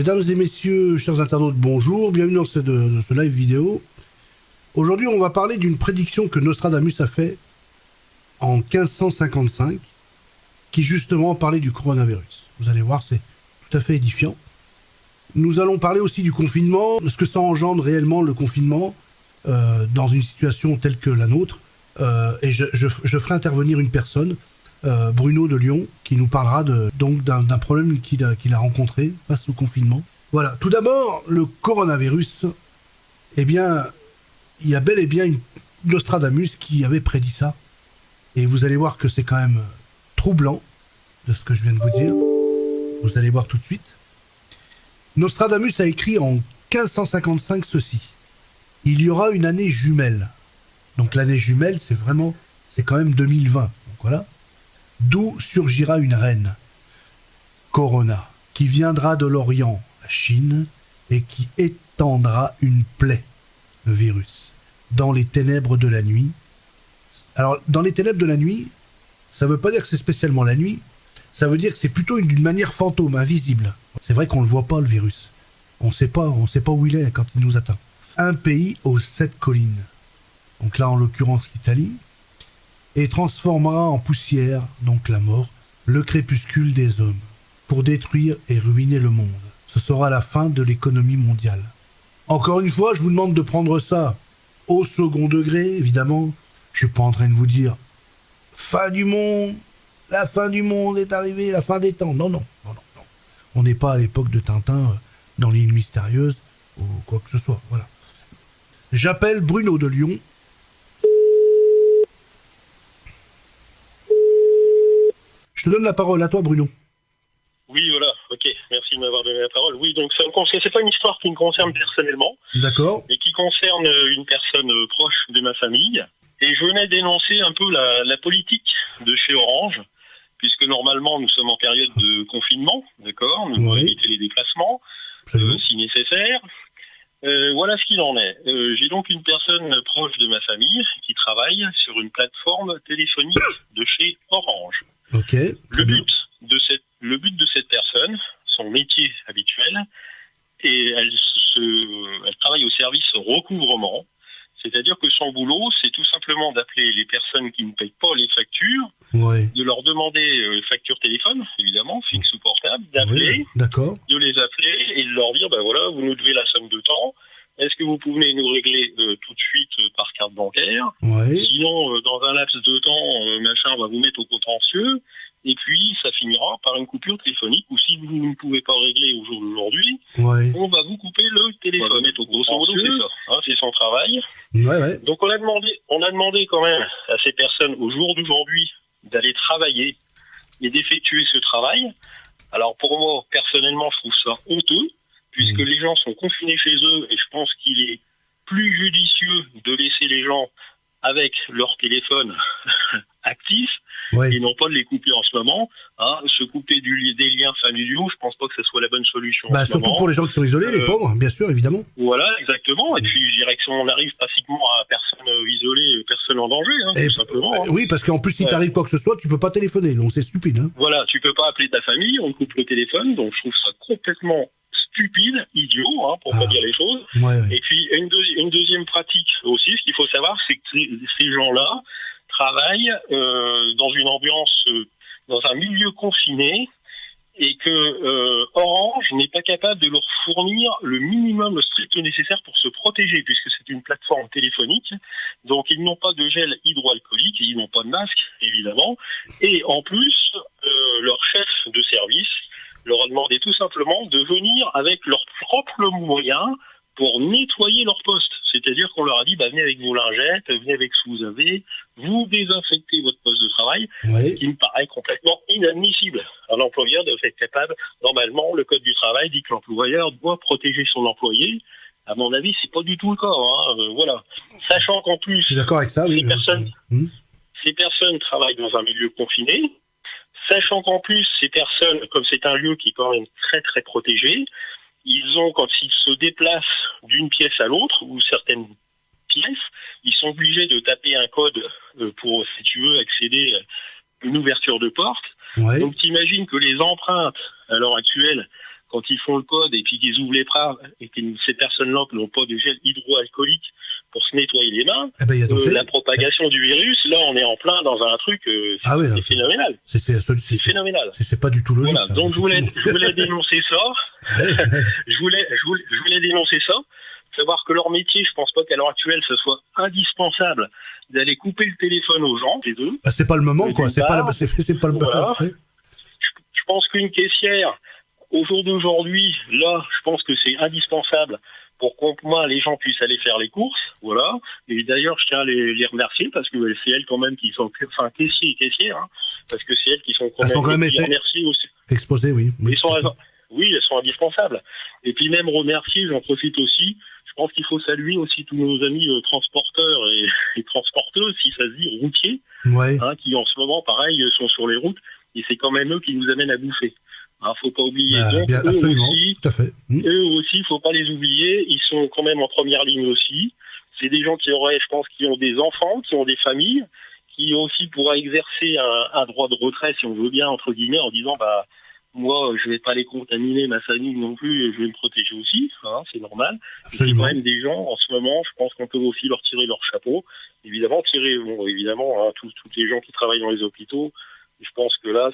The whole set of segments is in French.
Mesdames et messieurs, chers internautes, bonjour, bienvenue dans ce, live vidéo. Aujourd'hui, on va parler d'une prédiction que Nostradamus a fait en 1555, qui justement parlait du coronavirus. Vous allez voir, c'est tout à fait édifiant. Nous allons parler aussi du confinement, ce que ça engendre réellement le confinement euh, dans une situation telle que la nôtre. Euh, et je ferai intervenir une personne, euh, Bruno de Lyon, qui nous parlera donc d'un problème qu'il a, rencontré face au confinement. Voilà. Tout d'abord, le coronavirus. Eh bien, il y a bel et bien Nostradamus qui avait prédit ça. Et vous allez voir que c'est quand même troublant de ce que je viens de vous dire. Vous allez voir tout de suite. Nostradamus a écrit en 1555 ceci. Il y aura une année jumelle. Donc l'année jumelle, c'est vraiment, c'est quand même 2020. Donc voilà. D'où surgira une reine, Corona, qui viendra de l'Orient, la Chine, et qui étendra une plaie, le virus, dans les ténèbres de la nuit. Alors, dans les ténèbres de la nuit, ça ne veut pas dire que c'est spécialement la nuit, ça veut dire que c'est plutôt une- d'une manière fantôme, invisible. C'est vrai qu'on ne le voit pas, le virus. On ne sait pas, on sait pas où il est quand il nous atteint. Un pays aux sept collines, donc là en l'occurrence l'Italie, et transformera en poussière, donc la mort, le crépuscule des hommes, pour détruire et ruiner le monde. Ce sera la fin de l'économie mondiale. Encore une fois, je vous demande de prendre ça au second degré, évidemment. Je suis pas en train de vous dire fin du monde, la fin du monde est arrivée, la fin des temps. Non, non, non, non. non. On n'est pas à l'époque de Tintin euh, dans l'île mystérieuse ou quoi que ce soit. Voilà. J'appelle Bruno de Lyon. Je te donne la parole à toi, Bruno. Oui, voilà, ok, merci de m'avoir donné la parole. Oui, donc ça me concerne, c'est pas une histoire qui me concerne personnellement, D'accord mais qui concerne euh, une personne euh, proche de ma famille. Et je venais dénoncer un peu la, la politique de chez Orange, puisque normalement nous sommes en période de confinement, d'accord? Nous devons éviter les déplacements, euh, si nécessaire. Euh, voilà ce qu'il en est. Euh, J'ai donc une personne proche de ma famille qui travaille sur une plateforme téléphonique de chez Orange. Ok. Le but, de cette, le but de cette personne, son métier habituel, et elle, se, elle travaille au service recouvrement, c'est-à-dire que son boulot, c'est tout simplement d'appeler les personnes qui ne payent pas les factures, Ouais. de leur demander euh, facture téléphone, évidemment, fixe ou portable, d'appeler, Oui, de les appeler et de leur dire, ben voilà, vous nous devez la somme de temps, est-ce que vous pouvez nous régler euh, tout de suite euh, par carte bancaire. Sinon, euh, dans un laps de temps, euh, machin va vous mettre au contentieux, et puis ça finira par une coupure téléphonique, ou si vous ne pouvez pas régler au jour d'aujourd'hui, Ouais. on va vous couper le téléphone. On va vous mettre au contentieux, c'est ça, hein, c'est son travail. Ouais, ouais. Donc on a demandé, on a demandé quand même à ces personnes au jour d'aujourd'hui d'aller travailler et d'effectuer ce travail. Alors pour moi, personnellement, je trouve ça honteux, puisque Mhm. les gens sont confinés chez eux, et je pense qu'il est plus judicieux de laisser les gens avec leur téléphone actif Ouais. et non pas de les couper en ce moment. Hein, se couper du, des liens familiaux, je pense pas que ce soit la bonne solution. en Bah, ce surtout moment. pour les gens qui sont isolés, les Euh, pauvres, bien sûr, évidemment. Voilà, exactement. Et puis, je dirais que si on arrive pratiquement à personne euh, isolée, personne en danger, hein, Et- tout simplement. hein. Euh, oui, parce qu'en plus, si Ouais. t'arrive quoi que ce soit, tu peux pas téléphoner. Donc c'est stupide. Hein. Voilà, tu peux pas appeler ta famille, on coupe le téléphone, donc je trouve ça complètement stupide, idiot, hein, pour Ah. pas dire les choses. Ouais, ouais. Et puis, une, deuxi- une deuxième pratique aussi, ce qu'il faut savoir, c'est que ces- gens-là travaillent euh, dans une ambiance, euh, dans un milieu confiné, et que euh, Orange n'est pas capable de leur fournir le minimum, le strict nécessaire pour se protéger, puisque c'est une plateforme téléphonique. Donc, ils n'ont pas de gel hydroalcoolique, ils n'ont pas de masque, évidemment. Et en plus, euh, leur chef de service leur a demandé tout simplement de venir avec leurs propres moyens pour nettoyer leur poste. C'est-à-dire qu'on leur a dit, bah, venez avec vos lingettes, venez avec ce que vous avez, vous désinfectez votre poste de travail, Ouais. qui me paraît complètement inadmissible. Un employeur doit être capable, normalement, le Code du travail dit que l'employeur doit protéger son employé. À mon avis, c'est pas du tout le cas. hein. Euh, voilà. Sachant qu'en plus, Je suis d'accord avec ça, oui. Ces personnes- Hmm. ces personnes travaillent dans un milieu confiné, sachant qu'en plus, ces personnes, comme c'est un lieu qui est quand même très très protégé, ils ont, quand ils se déplacent d'une pièce à l'autre, ou certaines pièces, ils sont obligés de taper un code euh, pour, si tu veux, accéder à une ouverture de porte. Ouais. Donc t'imagines que les empreintes, à l'heure actuelle, quand ils font le code et puis qu'ils ouvrent les bras et que ces personnes-là n'ont pas de gel hydroalcoolique pour se nettoyer les mains, Eh ben, y a euh, la propagation du virus, là, on est en plein dans un truc, euh, c'est Ah oui, là, c'est phénoménal. C'est phénoménal. c'est- pas du tout logique. Voilà. ça. Donc je voulais, je voulais dénoncer ça. je voulais, je voulais, je voulais dénoncer ça. Savoir que leur métier, je pense pas qu'à l'heure actuelle, ce soit indispensable d'aller couper le téléphone aux gens, les deux. Bah, c'est pas le moment, quoi. C'est pas, la- pas le voilà. Ouais. Je pense qu'une caissière, au jour d'aujourd'hui, là, je pense que c'est indispensable pour qu'au moins les gens puissent aller faire les courses, voilà. Et d'ailleurs, je tiens à les, les remercier parce que c'est elles quand même qui sont, enfin, caissiers et caissières, hein, parce que c'est elles qui sont quand Elles même, sont quand même aussi. Exposé, oui. oui. Ils sont, oui, elles sont indispensables. Et puis même remercier, j'en profite aussi. Je pense qu'il faut saluer aussi tous nos amis euh, transporteurs et, et transporteuses, si ça se dit, routiers, Ouais. hein, qui en ce moment, pareil, euh, sont sur les routes. Et c'est quand même eux qui nous amènent à bouffer. Hein, faut pas oublier. Bah, Donc, bien, eux aussi, Tout à fait. Hmm. eux aussi, faut pas les oublier. Ils sont quand même en première ligne aussi. C'est des gens qui auraient, je pense, qui ont des enfants, qui ont des familles, qui aussi pourraient exercer un, un droit de retrait, si on veut bien, entre guillemets, en disant, bah, moi, je vais pas les contaminer, ma famille non plus, je vais me protéger aussi. hein, c'est normal. Absolument. quand même des gens, en ce moment, je pense qu'on peut aussi leur tirer leur chapeau. Évidemment, tirer, bon, évidemment, hein, tous, tous les gens qui travaillent dans les hôpitaux, je pense que là,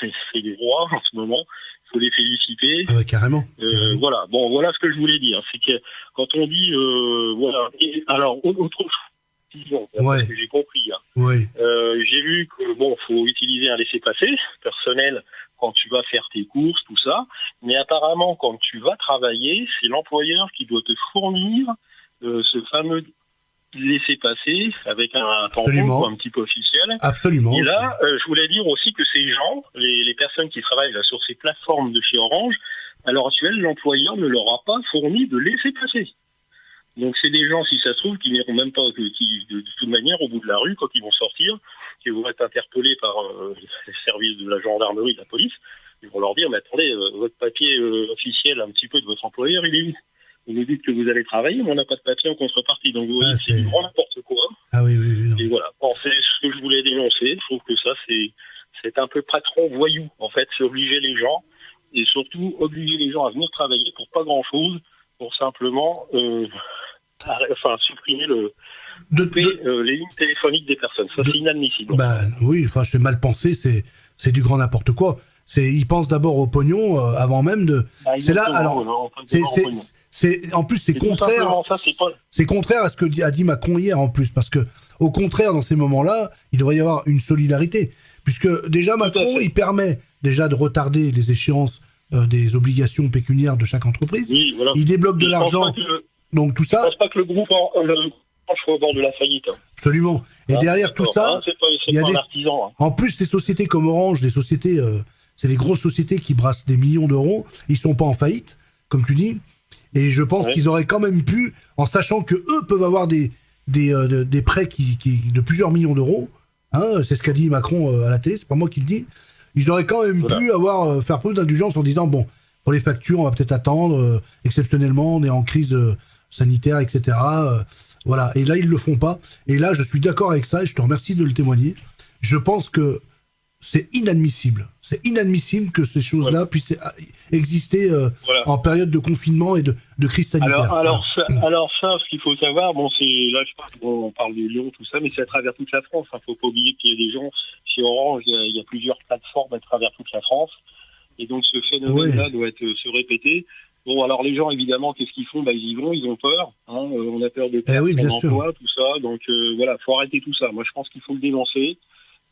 c'est- des rois en ce moment. Il faut les féliciter. Ah ouais, carrément. Euh, Carrément. voilà, bon, voilà ce que je voulais dire. C'est que quand on dit, euh, voilà, et, alors, au- autre chose, Ouais. j'ai compris, hein. Oui. Euh, j'ai vu que, bon, faut utiliser un laissez-passer personnel quand tu vas faire tes courses, tout ça, mais apparemment, quand tu vas travailler, c'est l'employeur qui doit te fournir euh, ce fameux laissez-passer avec un tampon un petit peu officiel. Absolument. Et là, euh, je voulais dire aussi que ces gens, les, les personnes qui travaillent là, sur ces plateformes de chez Orange, à l'heure actuelle, l'employeur ne leur a pas fourni de laisser-passer. Donc c'est des gens, si ça se trouve, qui n'iront même pas, qui, de, de toute manière, au bout de la rue, quand ils vont sortir, qui vont être interpellés par euh, les services de la gendarmerie, de la police, ils vont leur dire, mais attendez, euh, votre papier officiel un petit peu de votre employeur, il est où? Vous nous dites que vous allez travailler, mais on n'a pas de papier en contrepartie. Donc vous voyez, Ah, c'est du grand n'importe quoi. Ah oui, oui, oui. non. Et voilà, Bon, c'est ce que je voulais dénoncer. Je trouve que ça, c'est c'est un peu patron voyou, en fait. C'est obliger les gens, et surtout obliger les gens à venir travailler pour pas grand-chose, pour simplement euh, enfin, supprimer le, De- couper, de- euh, les lignes téléphoniques des personnes. Ça, de- c'est inadmissible. bah oui, enfin, c'est mal pensé, c'est c'est du grand n'importe quoi. C'est, ils pensent d'abord au pognon euh, avant même de. Bah, c'est là, alors, C'est, c'est, en plus, c'est contraire. ça, c'est pas... C'est contraire à ce que a dit Macron hier en plus, parce que au contraire, dans ces moments-là, il devrait y avoir une solidarité, puisque déjà Macron, il permet déjà de retarder les échéances euh, des obligations pécuniaires de chaque entreprise. Oui, voilà. Il débloque de Je l'argent, donc tout Je ça, pense pas que le groupe en, le soit au bord de la faillite. hein. absolument. Et Hein, derrière tout ça, c'est il y a des- artisan. hein. En plus, les sociétés comme Orange, les sociétés, euh, c'est les grosses sociétés qui brassent des millions d'euros. Ils sont pas en faillite, comme tu dis. Et je pense Ouais. qu'ils auraient quand même pu, en sachant que eux peuvent avoir des des, euh, des prêts qui, qui- de plusieurs millions d'euros. Hein, c'est ce qu'a dit Macron euh, à la télé. C'est pas moi qui le dis. Ils auraient quand même Voilà. pu avoir euh, faire preuve d'indulgence en disant bon, pour les factures, on va peut-être attendre. euh, exceptionnellement, on est en crise sanitaire, etc. voilà. Et là, ils le font pas. Et là, je suis d'accord avec ça. Et je te remercie de le témoigner. Je pense que c'est inadmissible. C'est inadmissible que ces choses-là puissent euh, exister euh, Voilà. en période de confinement et de, de crise sanitaire. Alors, alors, ça, alors ça, ce qu'il faut savoir, bon, c'est là, je parle, on parle de Lyon, tout ça, mais c'est à travers toute la France. Il ne faut pas oublier qu'il y a des gens chez Orange, il y, a, il y a plusieurs plateformes à travers toute la France, et donc ce phénomène-là doit être, se répéter. Bon, alors les gens, évidemment, qu'est-ce qu'ils font? Bah, Ils y vont, ils ont peur. Hein, euh, on a peur de perdre Eh oui, son emploi, tout ça. Donc euh, voilà, faut arrêter tout ça. Moi, je pense qu'il faut le dénoncer.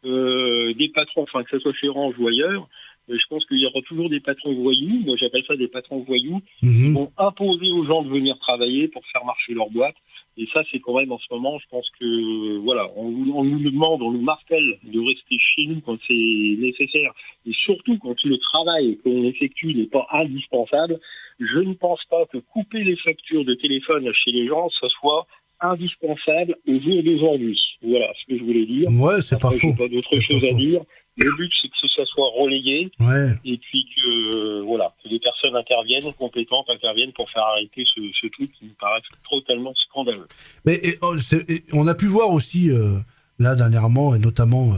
Euh, des patrons, enfin que ce soit chez Orange ou ailleurs, euh, je pense qu'il y aura toujours des patrons voyous. Moi, j'appelle ça des patrons voyous Mhm. vont imposer aux gens de venir travailler pour faire marcher leur boîte. Et ça, c'est quand même en ce moment, je pense que voilà, on nous demande, on nous martèle de rester chez nous quand c'est nécessaire, et surtout quand le travail qu'on effectue n'est pas indispensable. Je ne pense pas que couper les factures de téléphone chez les gens, ce soit indispensable au jour d'aujourd'hui. Voilà ce que je voulais dire. Ouais, c'est pas faux. pas d'autre chose à faux. dire. Le but, c'est que ça soit relayé Ouais. et puis que euh, voilà, que des personnes interviennent, compétentes interviennent pour faire arrêter ce, ce truc qui me paraît totalement scandaleux. Mais et, oh, et on a pu voir aussi, euh, là, dernièrement, et notamment euh,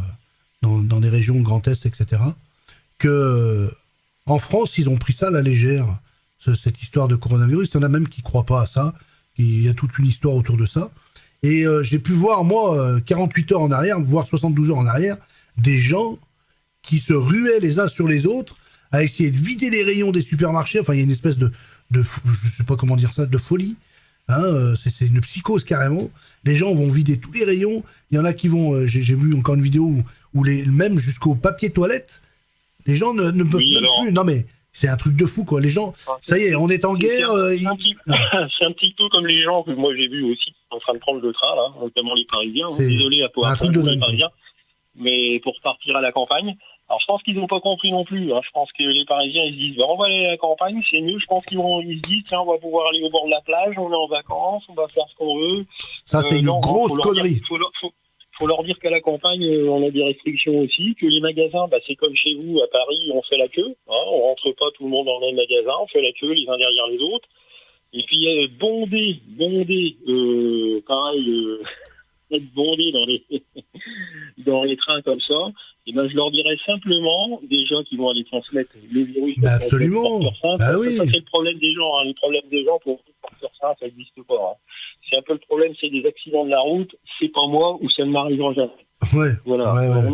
dans, dans des régions Grand Est, etc., que en France, ils ont pris ça à la légère, cette histoire de coronavirus. Il y en a même qui ne croient pas à ça. Il y a toute une histoire autour de ça. Et euh, j'ai pu voir, moi, 48 heures en arrière, voire 72 heures en arrière, des gens qui se ruaient les uns sur les autres à essayer de vider les rayons des supermarchés. Enfin, il y a une espèce de, de je sais pas comment dire ça, de folie. Hein, euh, c'est une psychose carrément. Les gens vont vider tous les rayons. Il y en a qui vont. Euh, j'ai vu encore une vidéo où, les, même jusqu'au papier toilette, les gens ne, peuvent plus. Non mais c'est un truc de fou quoi. Les gens, ah, ça y est, on est en guerre. C'est un, petit peu comme les gens que moi j'ai vu aussi en train de prendre le train là, notamment les Parisiens. Désolé à toi, un truc de les Parisiens, mais pour partir à la campagne. Alors je pense qu'ils n'ont pas compris non plus. Hein. Je pense que les Parisiens ils se disent bah, on va aller à la campagne, c'est mieux. Je pense qu'ils vont ils se disent tiens on va pouvoir aller au bord de la plage, on est en vacances, on va faire ce qu'on veut. Ça c'est euh, une grosse connerie. Il faut, leur dire qu'à la campagne euh, on a des restrictions aussi, que les magasins bah, c'est comme chez vous à Paris on fait la queue, hein, on rentre pas tout le monde dans le même magasin, on fait la queue les uns derrière les autres. Et puis euh, bondé, bondé, euh, pareil. Euh, être bondé dans les dans les trains comme ça, et eh ben, je leur dirais simplement des gens qui vont aller transmettre le virus. Bah absolument. bah oui. Ça, c'est le problème des gens. Hein. Le problème des gens pour sur ça, ça n'existe pas. Hein. C'est un peu le problème, c'est des accidents de la route. C'est pas moi ou ça ne m'arrivera jamais. Ouais, voilà.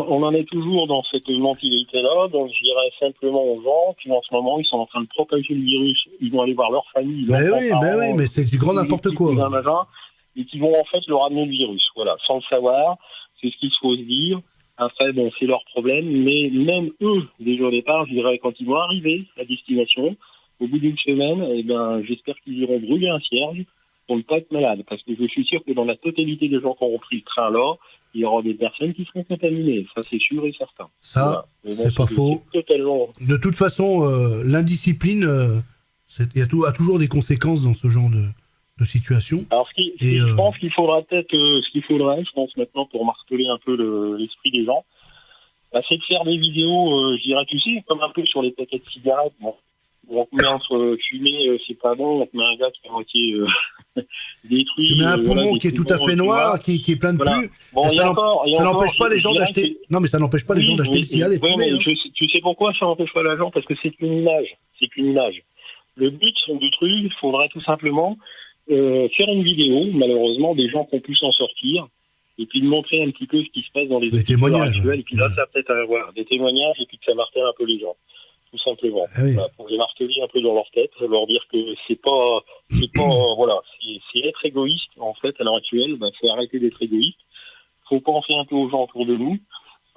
On, en est toujours dans cette mentalité-là. Donc, je dirais simplement aux gens qui, en ce moment, ils sont en train de propager le virus. Ils vont aller voir leur famille. Mais oui, mais oui, mais c'est du grand n'importe quoi et qui vont en fait leur amener le virus. Voilà, sans le savoir, c'est ce qu'il faut se dire. Après, bon, c'est leur problème, mais même eux, déjà au départ, je dirais, quand ils vont arriver à destination, au bout d'une semaine, eh ben, j'espère qu'ils iront brûler un cierge pour ne pas être malades. Parce que je suis sûr que dans la totalité des gens qui auront pris le train là, il y aura des personnes qui seront contaminées. Ça, c'est sûr et certain. Ça, c'est pas faux. De toute façon, euh, l'indiscipline, euh, il y a toujours des conséquences dans ce genre de, de situation. Alors, ce qui, je euh, pense qu'il faudra peut-être, ce qu'il faudrait, je pense maintenant pour marteler un peu l'esprit des gens, bah, c'est de faire des vidéos, je dirais, tu sais, comme un peu sur les paquets de cigarettes. Bon, on te met entre fumer, c'est pas bon, on te met un gars qui est moitié détruit. Tu mets un poumon qui est tout à fait noir, qui, qui, est plein de voilà. Bon, ça n'empêche pas les gens d'acheter. Non, mais ça n'empêche pas les gens d'acheter le mais tu sais pourquoi ça n'empêche pas les gens Parce que c'est une image. C'est une image. Le but du truc, il faudrait tout simplement euh, faire une vidéo, malheureusement, des gens qui ont pu s'en sortir, et puis de montrer un petit peu ce qui se passe dans les des témoignages actuels, et puis là, ça peut-être avoir des témoignages, et puis que ça martèle un peu les gens, tout simplement. Ah pour les marteler un peu dans leur tête, leur dire que c'est pas, c'est pas, voilà, c'est être égoïste, en fait, à l'heure actuelle, bah, faut arrêter d'être égoïste, faut penser un peu aux gens autour de nous,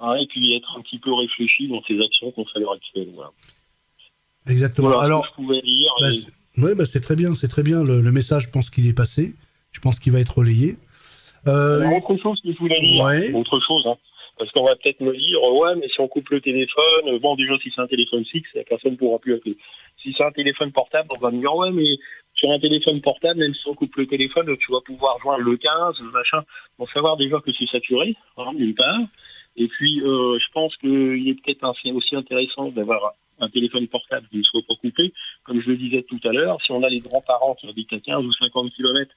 hein, et puis être un petit peu réfléchi dans ses actions qu'on fait à l'heure actuelle, voilà. Exactement. Alors, je pouvais dire. Bah, oui, bah c'est très bien, c'est très bien. Le, message, je pense qu'il est passé. Je pense qu'il va être relayé. Euh... autre chose que je voulais dire, autre chose, hein. Parce qu'on va peut-être me dire, ouais, mais si on coupe le téléphone, bon, déjà, si c'est un téléphone fixe, personne ne pourra plus appeler. Si c'est un téléphone portable, on va me dire, ouais, mais sur un téléphone portable, même si on coupe le téléphone, tu vas pouvoir joindre le 15, le machin. Bon, savoir déjà que c'est saturé, hein, d'une part. Et puis, euh, je pense qu'il est peut-être aussi intéressant d'avoir un téléphone portable qui ne soit pas coupé. Comme je le disais tout à l'heure, si on a les grands-parents qui habitent à 15 ou 50 km,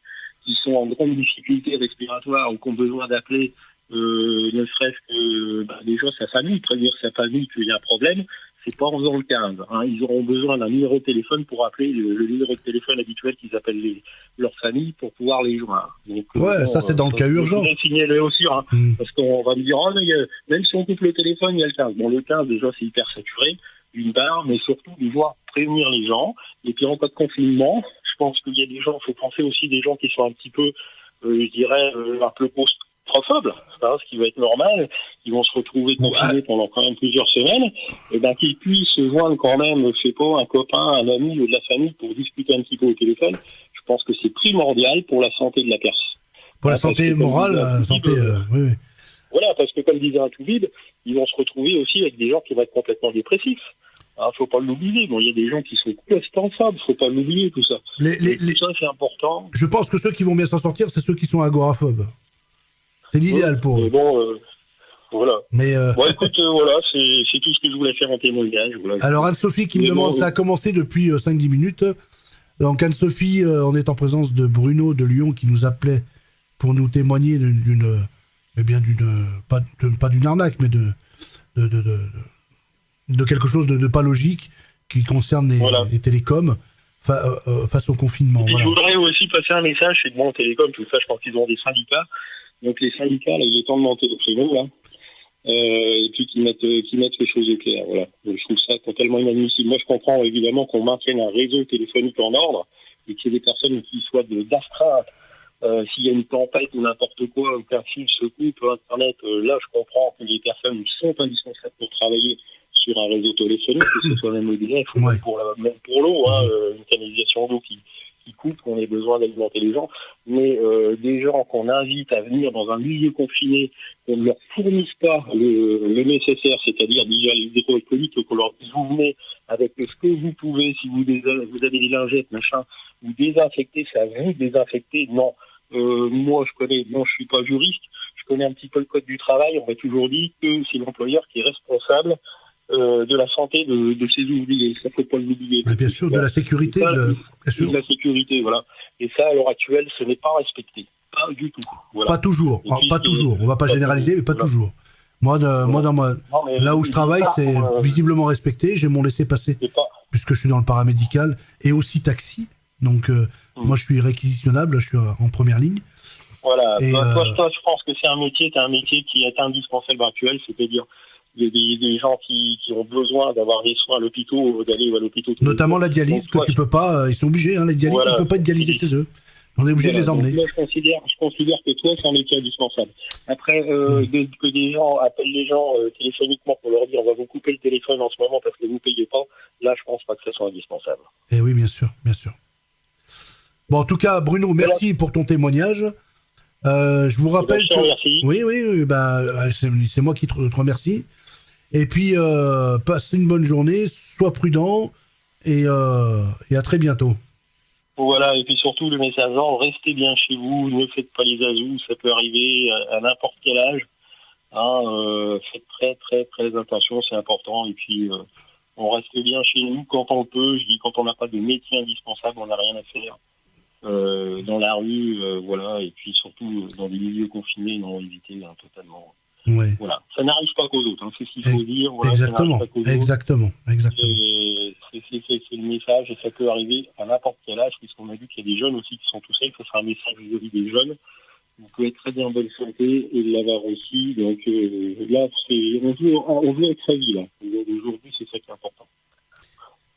qui sont en grande difficulté respiratoire ou qui ont besoin d'appeler euh, ne serait-ce que bah, déjà sa famille, prévenir sa famille qu'il y a un problème, c'est pas en faisant le 15. Hein. Ils auront besoin d'un numéro de téléphone pour appeler le, numéro de téléphone habituel qu'ils appellent leur famille pour pouvoir les joindre. Donc, ouais, ça c'est dans le cas urgent. signaler aussi, hein, hmm. parce qu'on va me dire, oh, mais, euh, même si on coupe le téléphone, il y a le 15. Bon, le 15 déjà c'est hyper saturé d'une part, mais surtout de voir prévenir les gens. Et puis en cas de confinement, je pense qu'il y a des gens, il faut penser aussi des gens qui sont un petit peu, euh, je dirais, euh, un peu ce qui va être normal, qui vont se retrouver confinés pendant quand même plusieurs semaines, et ben qu'ils puissent se joindre quand même, je sais pas, un copain, un ami ou de la famille pour discuter un petit peu au téléphone. Je pense que c'est primordial pour la santé de la personne. Pour la santé morale, la santé, euh, oui, oui. Voilà, parce que comme disait un tout vide, ils vont se retrouver aussi avec des gens qui vont être complètement dépressifs. Il ne faut pas l'oublier. Bon, il y a des gens qui sont complètement il ne faut pas l'oublier, tout ça. Les, tout ça, c'est important. Je pense que ceux qui vont bien s'en sortir, c'est ceux qui sont agoraphobes. C'est l'idéal pour eux. Bon, euh, voilà. Mais euh, bon, écoute, euh, voilà, c'est tout ce que je voulais faire en témoignage. Alors, Anne-Sophie qui me demande, ça a commencé depuis 5-10 minutes. Donc, Anne-Sophie, on est en présence de Bruno de Lyon qui nous appelait pour nous témoigner d'une mais bien d'une pas, d'une arnaque, mais de de, de, de, quelque chose de, pas logique qui concerne les, télécoms face au confinement. Je voudrais aussi passer un message, c'est que bon, télécom, tout ça, je pense qu'ils ont des syndicats. Donc les syndicats, là, il est temps de monter le créneau, là. et puis qu'ils mettent, mettent les choses au clair. Voilà. je trouve ça totalement inadmissible. Moi, je comprends évidemment qu'on maintienne un réseau téléphonique en ordre et qu'il y ait des personnes qui soient d'astreinte euh, s'il y a une tempête ou n'importe quoi, ou qu'un fil se coupe, Internet, euh, là, je comprends que les personnes sont indispensables pour travailler sur un réseau téléphonique, que ce soit même EDF ou même pour, pour l'eau, hein, euh, une canalisation d'eau qui, qui qu'on ait besoin d'alimenter les gens. Mais des gens qu'on invite à venir dans un milieu confiné, qu'on ne leur fournisse pas le, nécessaire, c'est-à-dire déjà les économiques, qu'on leur dise vous venez avec ce que vous pouvez, si vous, vous avez des lingettes, machin, vous désinfectez, ça vous désinfecter, non. Euh, moi, je connais, non, je suis pas juriste, je connais un petit peu le code du travail. On m'a toujours dit que c'est l'employeur qui est responsable euh, de la santé de, ses ouvriers. Ça faut pas l'oublier. Bien sûr, de la sécurité, de, la sécurité, voilà. Et ça, à l'heure actuelle, ce n'est pas respecté, pas du tout. Pas toujours, pas toujours. On va pas, généraliser, mais pas, toujours. Moi, moi dans là où je travaille, c'est euh, visiblement respecté. J'ai mon laissé-passer puisque je suis dans le paramédical et aussi taxi. Donc, euh, hmm. moi, je suis réquisitionnable, je suis en première ligne. Voilà. Bah, toi, euh, je pense que c'est un métier, un métier qui est indispensable actuel, c'est-à-dire des, des, gens qui, ont besoin d'avoir des soins à l'hôpital, d'aller à l'hôpital. Notamment la dialyse, que tu peux pas, euh, ils sont obligés, hein, les dialyses, ne peuvent pas être dialysés chez eux. On est obligé de les emmener. je considère, je considère que toi, c'est un métier indispensable. Après, hmm. que des gens appellent les gens téléphoniquement pour leur dire on va vous couper le téléphone en ce moment parce que vous ne payez pas, là, je pense pas que ça soit indispensable. Eh oui, bien sûr, bien sûr. Bon, en tout cas, Bruno, merci pour ton témoignage. Euh, je vous rappelle que... Oui, oui, bah, euh, c'est moi qui te, remercie. Et puis, euh, passe une bonne journée, sois prudent, et, à très bientôt. Voilà, et puis surtout, le message, restez bien chez vous, ne faites pas les azous, ça peut arriver à, n'importe quel âge. Hein, faites très, très, très attention, c'est important. Et puis, on reste bien chez nous quand on peut. Je dis, quand on n'a pas de métier indispensable, on n'a rien à faire. Euh, dans la rue, euh, voilà, et puis surtout euh, dans des milieux confinés, non, éviter hein, totalement. Voilà, ça n'arrive pas qu'aux autres, hein, c'est ce qu'il faut dire. exactement, exactement, exactement. C'est le message et ça peut arriver à n'importe quel âge, puisqu'on a vu qu'il y a des jeunes aussi qui sont tout seuls, ce sera un message vis-à-vis des jeunes. Vous pouvez être très bien en bonne santé et l'avoir aussi. Donc là, on veut, on veut être vie là. Aujourd'hui, c'est ça qui est important.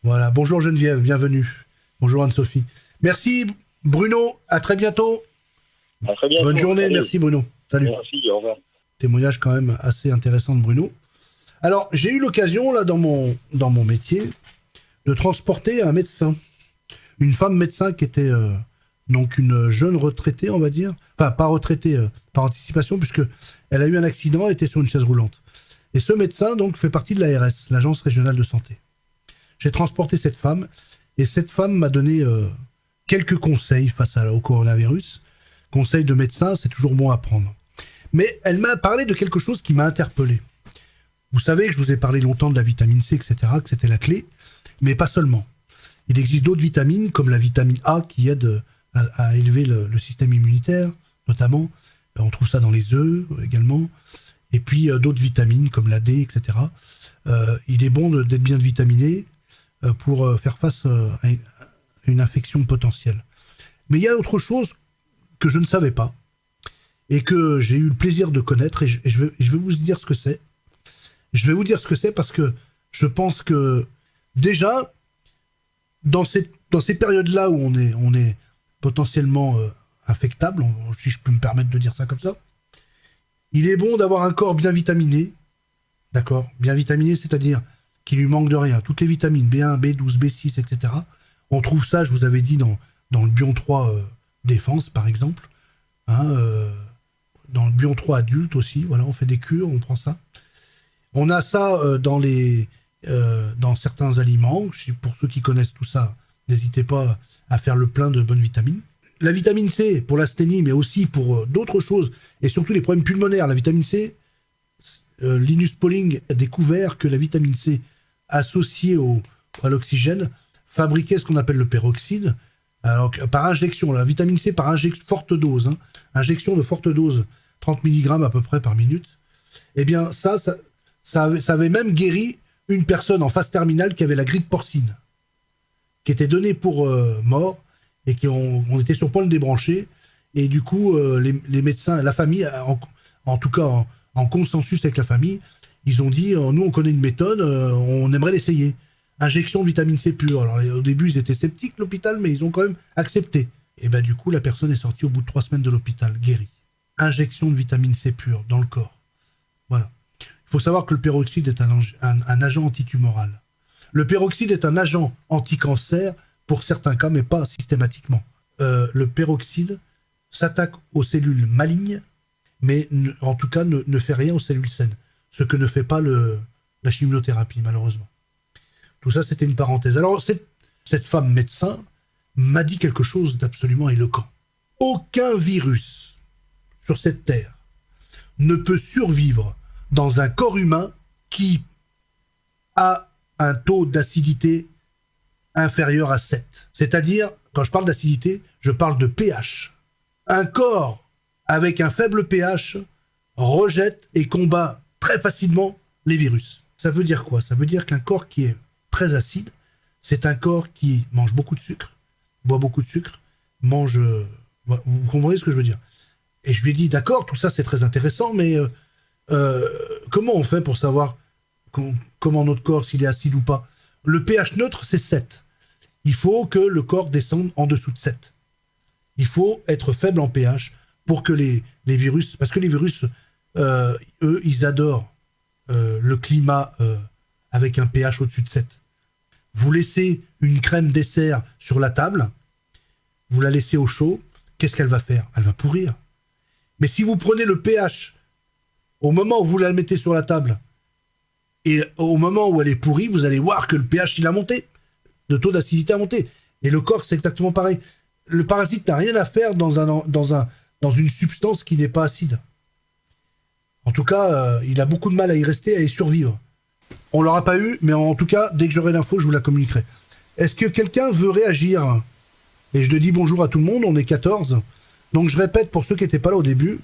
Voilà, bonjour Geneviève, bienvenue. Bonjour Anne-Sophie. Merci Bruno, à très bientôt. À très bientôt. Bonne journée, merci Bruno. Salut. Merci, au revoir. Témoignage quand même assez intéressant de Bruno. Alors, j'ai eu l'occasion, là, dans mon, dans mon métier, de transporter un médecin. Une femme médecin qui était euh, donc une jeune retraitée, on va dire. Enfin, pas retraitée euh, par anticipation, puisque elle a eu un accident, elle était sur une chaise roulante. Et ce médecin, donc, fait partie de l'ARS, l'Agence régionale de santé. J'ai transporté cette femme, et cette femme m'a donné euh, quelques conseils face au coronavirus. Conseils de médecin, c'est toujours bon à prendre. Mais elle m'a parlé de quelque chose qui m'a interpellé. Vous savez que je vous ai parlé longtemps de la vitamine C, etc., que c'était la clé, mais pas seulement. Il existe d'autres vitamines, comme la vitamine A, qui aide à, élever le, système immunitaire, notamment. On trouve ça dans les œufs également. Et puis euh, d'autres vitamines, comme la D, etc. Euh, il est bon d'être bien vitaminé euh, pour faire face à, une infection potentielle. Mais il y a autre chose que je ne savais pas et que j'ai eu le plaisir de connaître et je, vais, je vais, vous dire ce que c'est. Je vais vous dire ce que c'est parce que je pense que déjà, dans ces, dans ces périodes-là où on est, on est potentiellement euh, infectable, si je peux me permettre de dire ça comme ça, il est bon d'avoir un corps bien vitaminé, d'accord Bien vitaminé, c'est-à-dire qu'il lui manque de rien. Toutes les vitamines, B1, B12, B6, etc., on trouve ça, je vous avais dit, dans, dans le Bion 3 euh, Défense, par exemple. Hein, euh, dans le Bion 3 adulte aussi, voilà, on fait des cures, on prend ça. On a ça euh, dans, les, dans certains aliments. Pour ceux qui connaissent tout ça, n'hésitez pas à faire le plein de bonnes vitamines. La vitamine C pour l'asthénie, mais aussi pour d'autres choses, et surtout les problèmes pulmonaires. La vitamine C, Linus Pauling a découvert que la vitamine C associée au, à l'oxygène fabriquer ce qu'on appelle le peroxyde, alors par injection, la vitamine C par injection, forte dose, hein. injection de forte dose, 30 mg à peu près par minute, eh bien ça, ça, avait, même guéri une personne en phase terminale qui avait la grippe porcine, qui était donnée pour euh, mort et qui on, était sur point de débrancher. Et du coup, euh, les, médecins, la famille, en, tout cas en, consensus avec la famille, ils ont dit euh, nous, on connaît une méthode, on aimerait l'essayer. Injection de vitamine C pure. Alors au début, ils étaient sceptiques, l'hôpital, mais ils ont quand même accepté. Et ben du coup, la personne est sortie au bout de trois semaines de l'hôpital, guérie. Injection de vitamine C pure dans le corps. Voilà. Il faut savoir que le peroxyde est un, agent antitumoral. Le peroxyde est un agent anti-cancer pour certains cas, mais pas systématiquement. Euh, le peroxyde s'attaque aux cellules malignes, mais en tout cas ne, fait rien aux cellules saines, ce que ne fait pas la chimiothérapie, malheureusement. Tout ça, c'était une parenthèse. Alors, cette femme médecin m'a dit quelque chose d'absolument éloquent. Aucun virus sur cette terre ne peut survivre dans un corps humain qui a un taux d'acidité inférieur à 7. C'est-à-dire, quand je parle d'acidité, je parle de pH. Un corps avec un faible pH rejette et combat très facilement les virus. Ça veut dire quoi? Ça veut dire qu'un corps qui est très acide, c'est un corps qui mange beaucoup de sucre, boit beaucoup de sucre, mange... Vous comprenez ce que je veux dire? Et je lui ai dit, d'accord, tout ça c'est très intéressant, mais euh, euh, comment on fait pour savoir comment notre corps, s'il est acide ou pas? Le pH neutre, c'est 7 il faut que le corps descende en dessous de 7. Il faut être faible en pH pour que les, virus, parce que les virus, euh, eux, ils adorent le climat avec un pH au-dessus de 7. Vous laissez une crème dessert sur la table, vous la laissez au chaud, qu'est-ce qu'elle va faire? Elle va pourrir. Mais si vous prenez le pH au moment où vous la mettez sur la table, et au moment où elle est pourrie, vous allez voir que le pH, il a monté de taux d'acidité à monter. Et le corps, c'est exactement pareil. Le parasite n'a rien à faire dans, un, dans, un, dans une substance qui n'est pas acide. En tout cas, euh, il a beaucoup de mal à y rester, à y survivre. On l'aura pas eu, mais en tout cas, dès que j'aurai l'info, je vous la communiquerai. Est-ce que quelqu'un veut réagir? Et je le dis bonjour à tout le monde, on est 14. Donc je répète pour ceux qui n'étaient pas là au début.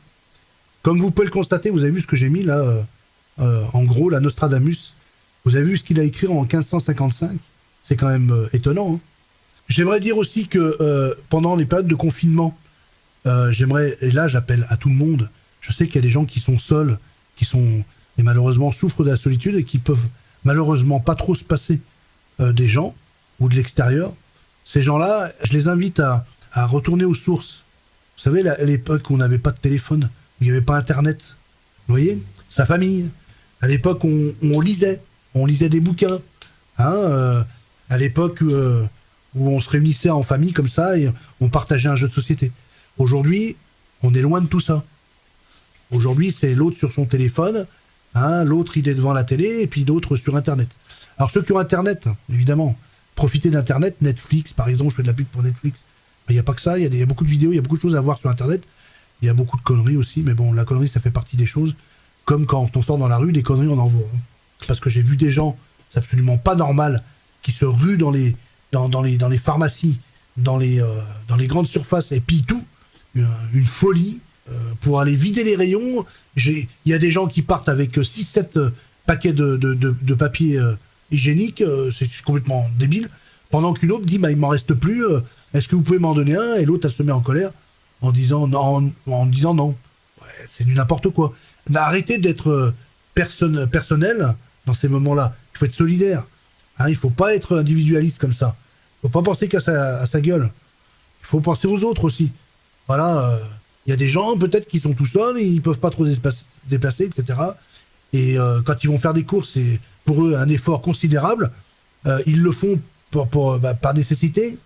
Comme vous pouvez le constater, vous avez vu ce que j'ai mis là, euh, euh, en gros, la Nostradamus. Vous avez vu ce qu'il a écrit en 1555 c'est quand même euh, étonnant. Hein. J'aimerais dire aussi que pendant les périodes de confinement, j'aimerais, et là j'appelle à tout le monde, je sais qu'il y a des gens qui sont seuls, qui sont, et malheureusement souffrent de la solitude et qui peuvent malheureusement pas trop se passer des gens ou de l'extérieur. Ces gens-là, je les invite à, retourner aux sources. Vous savez, à l'époque où on n'avait pas de téléphone, où il n'y avait pas Internet, vous voyez Sa famille. À l'époque, on, lisait, on lisait des bouquins. Hein, à l'époque euh, où on se réunissait en famille comme ça et on partageait un jeu de société. Aujourd'hui, on est loin de tout ça. Aujourd'hui, c'est l'autre sur son téléphone, hein, l'autre il est devant la télé et puis d'autres sur Internet. Alors ceux qui ont Internet, évidemment, profitez d'Internet, Netflix par exemple, je fais de la pub pour Netflix. Il n'y a pas que ça, il y, a beaucoup de vidéos, il y a beaucoup de choses à voir sur Internet. Il y a beaucoup de conneries aussi, mais bon, la connerie ça fait partie des choses. Comme quand on sort dans la rue, des conneries on en voit. Parce que j'ai vu des gens, c'est absolument pas normal, qui se ruent dans les, dans, dans les, dans les pharmacies, dans les, euh, dans les grandes surfaces et puis tout, une, folie euh, pour aller vider les rayons. Il y a des gens qui partent avec 6-7 euh, paquets de, de, de, papier hygiénique, c'est complètement débile, pendant qu'une autre dit bah, il m'en reste plus, est-ce que vous pouvez m'en donner un Et l'autre, elle se met en colère en disant non. En, disant non. c'est du n'importe quoi. Arrêtez d'être personne, personnel dans ces moments-là. Il faut être solidaire. Hein, il ne faut pas être individualiste comme ça. Il ne faut pas penser qu'à sa, gueule. Il faut penser aux autres aussi. Voilà, euh, il y a des gens peut-être qui sont tout seuls, ils ne peuvent pas trop se déplacer, etc. Et euh, quand ils vont faire des courses, c'est pour eux un effort considérable. Euh, ils le font bah, par nécessité,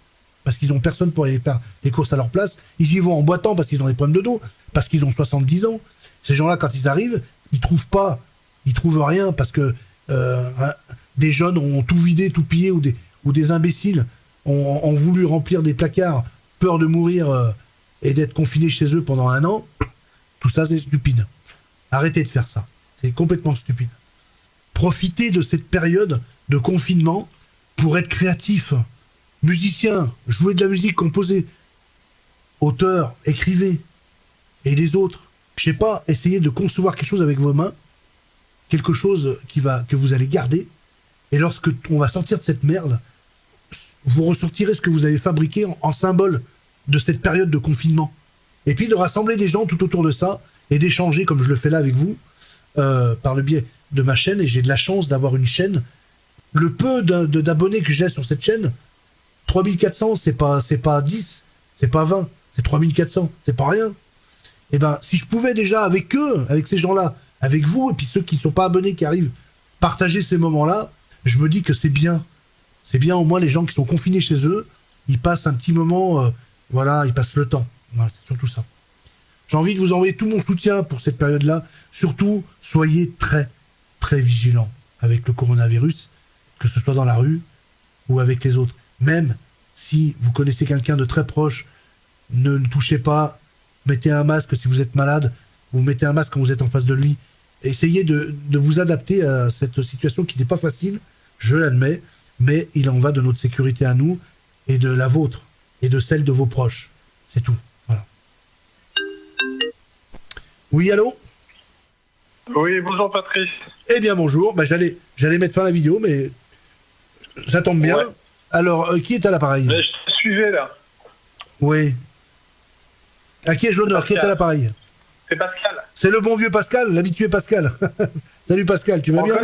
parce qu'ils n'ont personne pour aller faire les courses à leur place. Ils y vont en boitant parce qu'ils ont des problèmes de dos, parce qu'ils ont 70 ans. Ces gens-là, quand ils arrivent, ils trouvent pas, ils trouvent rien parce que des jeunes ont tout vidé, tout pillé, ou des, ou des imbéciles ont, voulu remplir des placards, peur de mourir euh, et d'être confinés chez eux pendant un an, tout ça c'est stupide. Arrêtez de faire ça. C'est complètement stupide. Profitez de cette période de confinement pour être créatif. Musicien, jouez de la musique, composez. Auteur, écrivez. Et les autres, je sais pas, essayez de concevoir quelque chose avec vos mains, quelque chose que vous allez garder, Et lorsque on va sortir de cette merde, vous ressortirez ce que vous avez fabriqué en, symbole de cette période de confinement. Et puis de rassembler des gens tout autour de ça et d'échanger, comme je le fais là avec vous, euh, par le biais de ma chaîne. Et j'ai de la chance d'avoir une chaîne. Le peu d'abonnés que j'ai sur cette chaîne, 3400, c'est pas, pas 10, c'est pas 20, c'est 3400, c'est pas rien. Et eh ben, si je pouvais déjà avec eux, avec ces gens-là, avec vous, et puis ceux qui ne sont pas abonnés, qui arrivent, partager ces moments-là, je me dis que c'est bien. C'est bien au moins les gens qui sont confinés chez eux, ils passent un petit moment, euh, voilà, ils passent le temps. c'est surtout ça. J'ai envie de vous envoyer tout mon soutien pour cette période-là. Surtout, soyez très, très vigilants avec le coronavirus, que ce soit dans la rue ou avec les autres. Même si vous connaissez quelqu'un de très proche, ne le touchez pas, mettez un masque si vous êtes malade, vous mettez un masque quand vous êtes en face de lui. Essayez de, de vous adapter à cette situation qui n'est pas facile, je l'admets, mais il en va de notre sécurité à nous et de la vôtre et de celle de vos proches. C'est tout. Voilà. Oui, allô? Oui, bonjour Patrice. Eh bien bonjour, bah, j'allais, j'allais mettre fin à la vidéo, mais ça tombe bien. Alors, euh, qui est à l'appareil Je te suivais là. Oui. À qui ai-je l'honneur? Qui est à l'appareil? C'est Pascal. C'est le bon vieux Pascal, l'habitué Pascal. Salut Pascal, tu vas bien?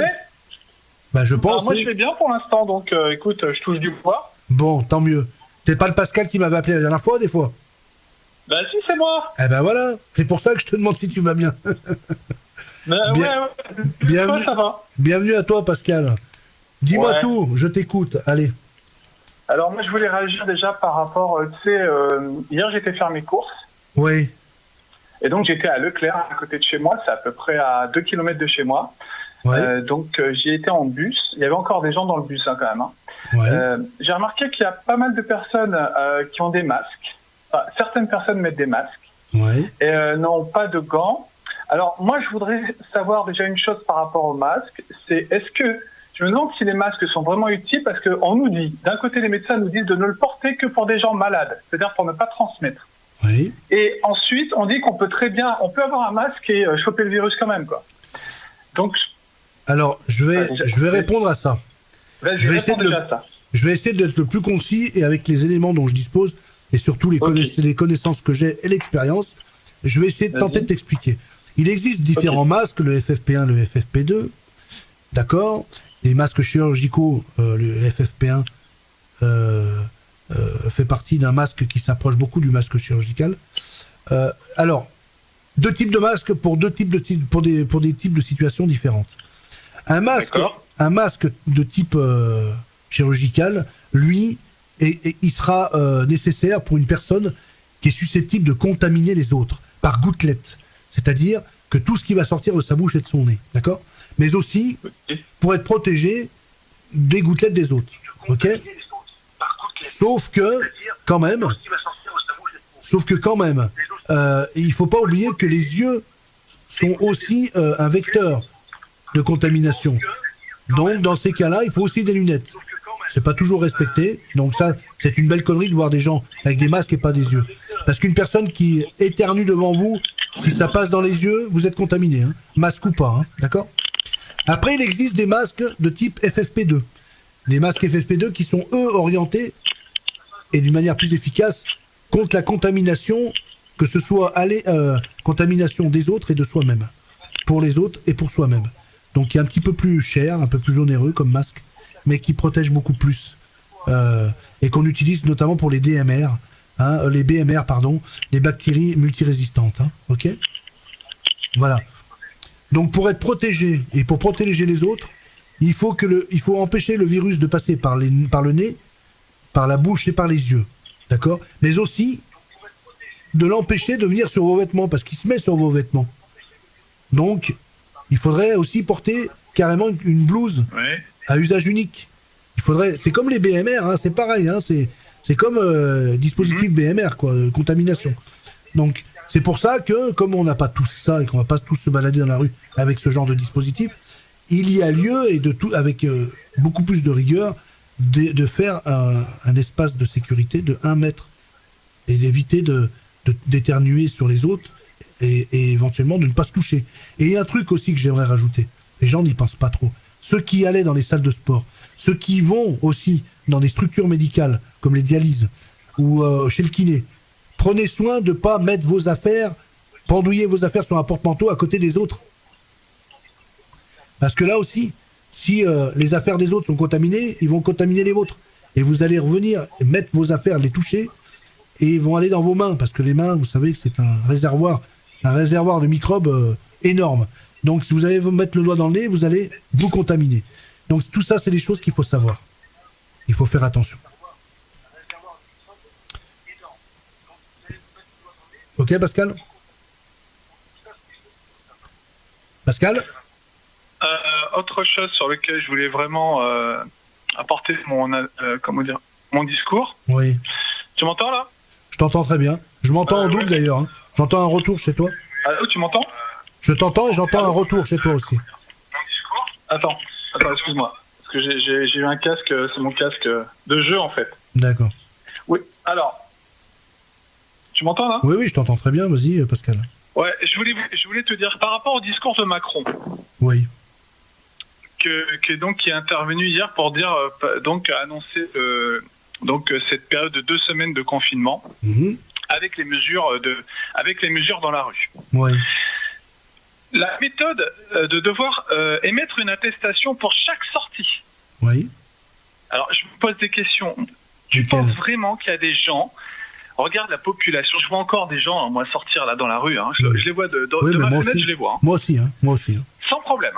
bah, je pense. moi, je vais bien pour l'instant, donc euh, écoute, je touche du poids. Bon, tant mieux. T'es pas le Pascal qui m'avait appelé la dernière fois, des fois? Bah, si, c'est moi. Eh ben voilà, c'est pour ça que je te demande si tu vas bien. bah, ouais, ouais. Bienvenue, ça va. bienvenue à toi, Pascal. Dis-moi tout, je t'écoute. Allez. Alors, moi, je voulais réagir déjà par rapport, euh, tu sais, euh, hier, j'étais faire mes courses. Oui. Et donc, j'étais à Leclerc, à côté de chez moi. C'est à peu près à 2 km de chez moi. Euh, donc euh, j'y étais en bus. Il y avait encore des gens dans le bus hein, quand même. Hein. J'ai remarqué qu'il y a pas mal de personnes qui ont des masques. certaines personnes mettent des masques et n'ont pas de gants. Alors moi je voudrais savoir déjà une chose par rapport aux masques, c'est est-ce que je me demande si les masques sont vraiment utiles parce qu'on nous dit, d'un côté les médecins nous disent de ne le porter que pour des gens malades, c'est-à-dire pour ne pas transmettre. Et ensuite on dit qu'on peut très bien, on peut avoir un masque et choper le virus quand même quoi. Donc alors, je vais, ah, je vais répondre à ça. Je vais, essayer de, ça. je vais essayer d'être le plus concis et avec les éléments dont je dispose et surtout les, les connaissances que j'ai et l'expérience, je vais essayer de tenter de t'expliquer. Il existe différents masques, le FFP1, le FFP2, d'accord? Les masques chirurgicaux, euh, le FFP1 euh, euh, fait partie d'un masque qui s'approche beaucoup du masque chirurgical. alors, deux types de masques pour deux types de pour des pour des types de situations différentes. Un masque, un masque de type chirurgical, lui, et, il sera euh, nécessaire pour une personne qui est susceptible de contaminer les autres par gouttelette. C'est-à-dire que tout ce qui va sortir de sa bouche et de son nez, d'accord? Mais aussi pour être protégé des gouttelettes des autres, ok? Sauf que, quand même, sauf que quand même, euh, il faut pas oublier que les yeux sont aussi euh, un vecteur de contamination. Donc, dans ces cas-là, il faut aussi des lunettes. C'est pas toujours respecté. Donc ça, c'est une belle connerie de voir des gens avec des masques et pas des yeux. Parce qu'une personne qui éternue devant vous, si ça passe dans les yeux, vous êtes contaminé. Hein. Masque ou pas, hein. d'accord? Après, il existe des masques de type FFP2. Des masques FFP2 qui sont, eux, orientés, et d'une manière plus efficace, contre la contamination, que ce soit euh, contamination des autres et de soi-même. Pour les autres et pour soi-même donc qui est un petit peu plus cher, un peu plus onéreux comme masque, mais qui protège beaucoup plus. Euh, et qu'on utilise notamment pour les DMR, hein, euh, les BMR, pardon, les bactéries multirésistantes. Hein, ok? Voilà. Donc pour être protégé et pour protéger les autres, il faut, que le, il faut empêcher le virus de passer par, les, par le nez, par la bouche et par les yeux. D'accord? Mais aussi de l'empêcher de venir sur vos vêtements, parce qu'il se met sur vos vêtements. Donc, il faudrait aussi porter carrément une blouse à usage unique. Il faudrait, c'est comme les BMR, hein, c'est pareil, hein, c'est c'est comme euh, dispositif BMR mhm. quoi, contamination. Donc c'est pour ça que comme on n'a pas tous ça et qu'on va pas tous se balader dans la rue avec ce genre de dispositif, il y a lieu et de tout avec euh, beaucoup plus de rigueur de, faire un, espace de sécurité de 1 mètre et d'éviter de d'éternuer sur les autres et, éventuellement de ne pas se toucher. Et il y a un truc aussi que j'aimerais rajouter. Les gens n'y pensent pas trop. ceux qui allaient dans les salles de sport, ceux qui vont aussi dans des structures médicales, comme les dialyses, ou euh, chez le kiné, prenez soin de ne pas mettre vos affaires, pendouiller vos affaires sur un porte-manteau à côté des autres. Parce que là aussi, si euh, les affaires des autres sont contaminées, ils vont contaminer les vôtres. Et vous allez revenir, mettre vos affaires, les toucher, et ils vont aller dans vos mains. Parce que les mains, vous savez que c'est un réservoir, un réservoir de microbes euh, énorme. Donc si vous allez vous mettre le doigt dans le nez, vous allez vous contaminer. Donc tout ça, c'est des choses qu'il faut savoir. Il faut faire attention. Ok, Pascal Pascal euh, Autre chose sur lequel je voulais vraiment euh, apporter mon, euh, comment dire, mon discours. Oui. Tu m'entends là? Je t'entends très bien. Je m'entends en double d'ailleurs. Hein. J'entends un retour chez toi. Allô, tu m'entends? Je t'entends et j'entends un retour chez toi aussi. Attends, attends, excuse-moi. Parce que j'ai eu un casque, c'est mon casque de jeu en fait. D'accord. Oui, alors, tu m'entends là Oui, oui, je t'entends très bien. Vas-y, Pascal. Ouais, je voulais, je voulais te dire par rapport au discours de Macron. Oui. Que, donc qui est intervenu hier pour dire euh, donc annoncer euh, donc cette période de deux semaines de confinement mhm. avec les mesures de avec les mesures dans la rue. Oui. La méthode euh, de devoir émettre une attestation pour chaque sortie. Oui. Alors je me pose des questions. Tu penses vraiment qu'il y a des gens regarde la population. Je vois encore des gens, hein, moi, sortir là dans la rue. Hein. Je, les vois de, de, ma fenêtre, je les vois. Hein. Moi aussi, moi aussi. Sans problème.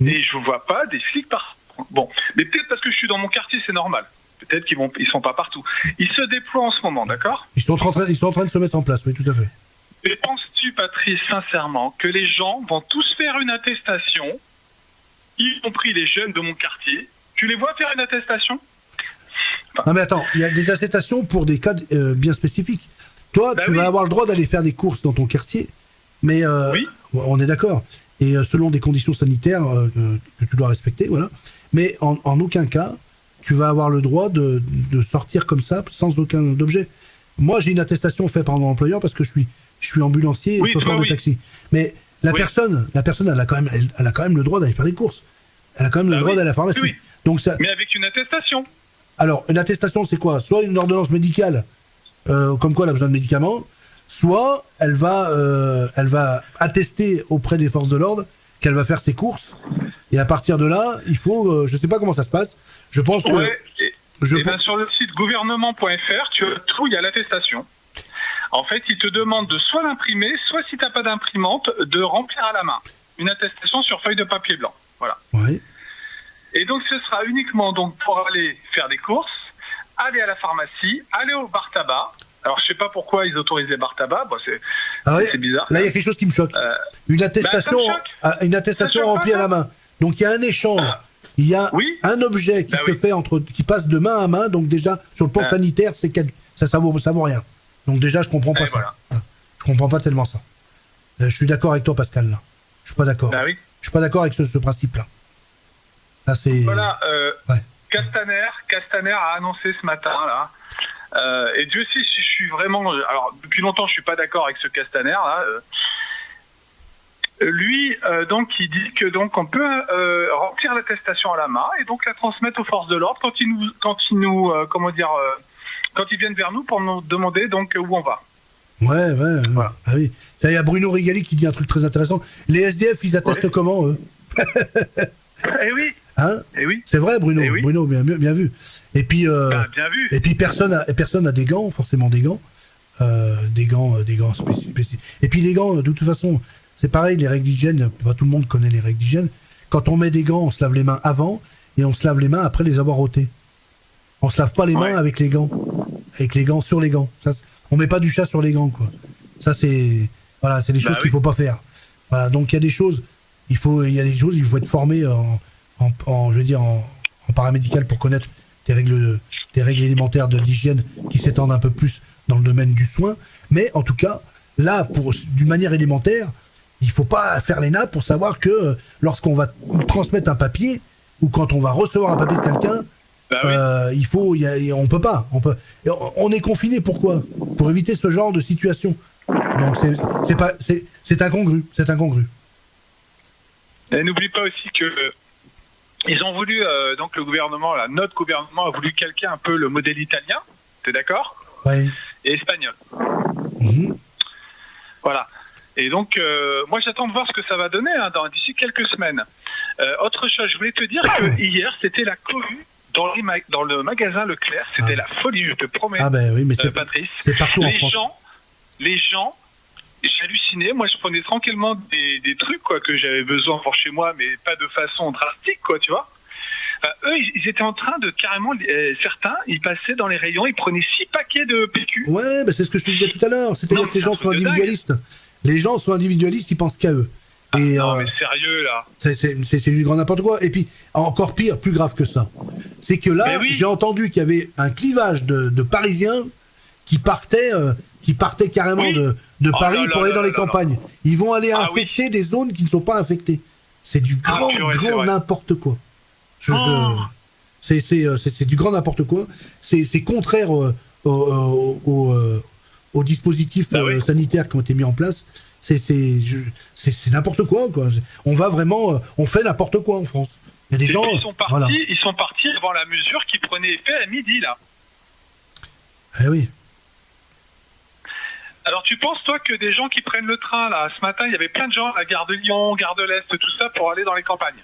Mm. Et je ne vois pas des flics par. Bon, mais peut-être parce que je suis dans mon quartier, c'est normal. Peut-être qu'ils vont, ils sont pas partout. Ils se déploient en ce moment, d'accord? Ils sont, en train, ils sont en train de se mettre en place, oui, tout à fait. Et penses-tu, Patrice, sincèrement, que les gens vont tous faire une attestation, y compris les jeunes de mon quartier Tu les vois faire une attestation? Non mais attends, il y a des attestations pour des cas euh, bien spécifiques. Toi, bah tu vas avoir le droit d'aller faire des courses dans ton quartier, mais euh, on est d'accord. Et euh, selon des conditions sanitaires que tu dois respecter, voilà. Mais en, aucun cas, tu vas avoir le droit de, sortir comme ça sans aucun objet. Moi, j'ai une attestation faite par mon employeur parce que je suis, je suis ambulancier et chauffeur de taxi. Mais la personne, la personne, elle a quand même, elle, a quand même le droit d'aller faire des courses. Elle a quand même le bah droit d'aller à la pharmacie. Donc ça... Mais avec une attestation. Alors, une attestation, c'est quoi? Soit une ordonnance médicale, euh, comme quoi elle a besoin de médicaments, soit elle va, euh, elle va attester auprès des forces de l'ordre qu'elle va faire ses courses. Et à partir de là, il faut, euh, je ne sais pas comment ça se passe. Je pense que. je ben, sur le site gouvernement.fr, tu as tout, il y a l'attestation. En fait, il te demande de soit l'imprimer, soit si tu n'as pas d'imprimante, de remplir à la main une attestation sur feuille de papier blanc. Voilà. Oui. Et donc ce sera uniquement donc pour aller faire des courses, aller à la pharmacie, aller au bar tabac. Alors je sais pas pourquoi ils autorisent les bar tabac, c'est ah bizarre. Là il y a quelque chose qui me choque. Euh, une attestation, bah, une attestation remplie à la main. Donc il y a un échange. Il y a un objet qui bah se fait entre, qui passe de main à main. Donc déjà sur le plan sanitaire, c'est ça, ça vaut, ça vaut rien. Donc déjà je comprends pas ça. Je comprends pas tellement ça. Euh, je suis d'accord avec toi Pascal là. Je suis pas d'accord. Bah je suis pas d'accord avec ce principe là. Voilà, euh, Castaner, Castaner a annoncé ce matin là. Euh, et Dieu sait si je suis vraiment. Alors depuis longtemps, je suis pas d'accord avec ce Castaner là. Euh, lui, donc, il dit que donc on peut remplir l'attestation à la main et donc la transmettre aux forces de l'ordre quand ils nous, quand ils nous, comment dire, quand ils viennent vers nous pour nous demander donc où on va. Ouais, ouais. Ah oui. Il y a Bruno Rigali qui dit un truc très intéressant. Les SDF, ils attestent comment eux? Eh oui. Hein eh oui. C'est vrai, Bruno. Eh Bruno, bien, bien vu. Et puis, euh, bah, bien vu. Et puis personne a, personne a des gants, forcément des gants, euh, des gants, euh, des gants spécifiques. Et puis les gants, de toute façon, c'est pareil, les règles d'hygiène. Pas tout le monde connaît les règles d'hygiène. Quand on met des gants, on se lave les mains avant et on se lave les mains après les avoir ôtés. On se lave pas les mains avec les gants, avec les gants sur les gants. Ça, on met pas du chat sur les gants, quoi. Ça c'est, voilà, c'est des bah choses qu'il faut pas faire. Voilà, donc il y a des choses, il faut, il y a des choses, il faut être formé en en, je veux dire, en, paramédical pour connaître des règles, des règles élémentaires d'hygiène qui s'étendent un peu plus dans le domaine du soin. Mais en tout cas, là, pour d'une manière élémentaire, il faut pas faire les nappes pour savoir que euh, lorsqu'on va transmettre un papier ou quand on va recevoir un papier de quelqu'un, bah euh, il faut, on peut pas, on peut, on est confiné pourquoi? Pour éviter ce genre de situation. Donc c'est pas, c'est incongru, c'est incongru. Et n'oublie pas aussi que ils ont voulu, euh, donc le gouvernement, là, notre gouvernement a voulu calquer un peu le modèle italien, t'es d'accord Oui. Et espagnol. Mhm. Voilà. Et donc, euh, moi, j'attends de voir ce que ça va donner hein, d'ici quelques semaines. Euh, autre chose, je voulais te dire que hier, c'était la cohue dans, dans, le magasin Leclerc. C'était ah. la folie, je te promets. Ah ben oui, mais c'est Patrice. C'est partout les en France. Gens, les gens, j'ai halluciné. Moi, je prenais tranquillement des, des trucs quoi que j'avais besoin pour chez moi, mais pas de façon drastique, quoi, tu vois. eux, ils étaient en train de carrément, euh, certains, ils passaient dans les rayons, ils prenaient six paquets de PQ. Ouais, ben c'est ce que je te disais tout à l'heure. C'est-à-dire que les gens sont individualistes. Les gens sont individualistes, ils pensent qu'à eux. Ah, et, non, euh, mais sérieux, là. C'est du grand n'importe quoi. Et puis, encore pire, plus grave que ça, c'est que là, j'ai entendu qu'il y avait un clivage de, Parisiens qui partaient, euh, qui partaient carrément de, de oh Paris pour aller dans les campagnes. Ils vont aller ah infecter des zones qui ne sont pas infectées. C'est du ah, grand, grand n'importe quoi. Je, oh. euh, C'est du grand n'importe quoi. C'est contraire au, aux dispositifs bah euh, sanitaires qui ont été mis en place. C'est n'importe quoi, quoi. On va vraiment, euh, on fait n'importe quoi en France. Il y a des gens. Ils sont partis, ils sont partis avant la mesure qui prenait effet à midi là. Eh oui. Alors tu penses toi que des gens qui prennent le train là, ce matin, il y avait plein de gens à Gare de Lyon, Gare de l'Est, tout ça pour aller dans les campagnes?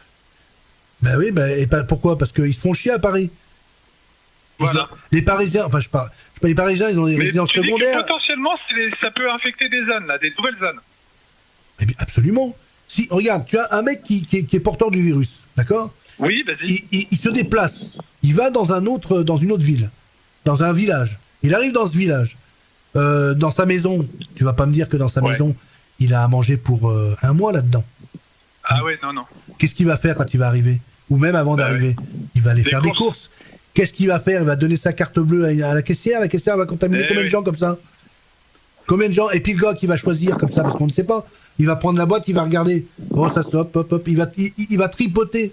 Ben oui, ben, et pas, pourquoi? Parce qu'ils se font chier à Paris. les Parisiens, enfin je parle, les Parisiens, ils ont des résidences secondaires. potentiellement, ça peut infecter des zones, là, des nouvelles zones. Eh bien, absolument. Si, regarde, tu as un mec qui, est, porteur du virus, d'accord? Oui, vas-y. Il, se déplace. Il va dans, un autre, dans une autre ville, dans un village. Il arrive dans ce village. Euh, dans sa maison, tu vas pas me dire que dans sa maison, il a à manger pour euh, un mois là-dedans. Ah ouais, non, non. Qu'est-ce qu'il va faire quand il va arriver? Ou même avant bah d'arriver Il va aller faire des courses. Qu'est-ce qu'il va faire? Il va donner sa carte bleue à, la caissière. La caissière va contaminer eh combien de gens comme ça? Combien de gens? Et puis le gars qui va choisir comme ça, parce qu'on ne sait pas. Il va prendre la boîte, il va regarder. Oh, ça stop, hop, hop. Il va, il, va tripoter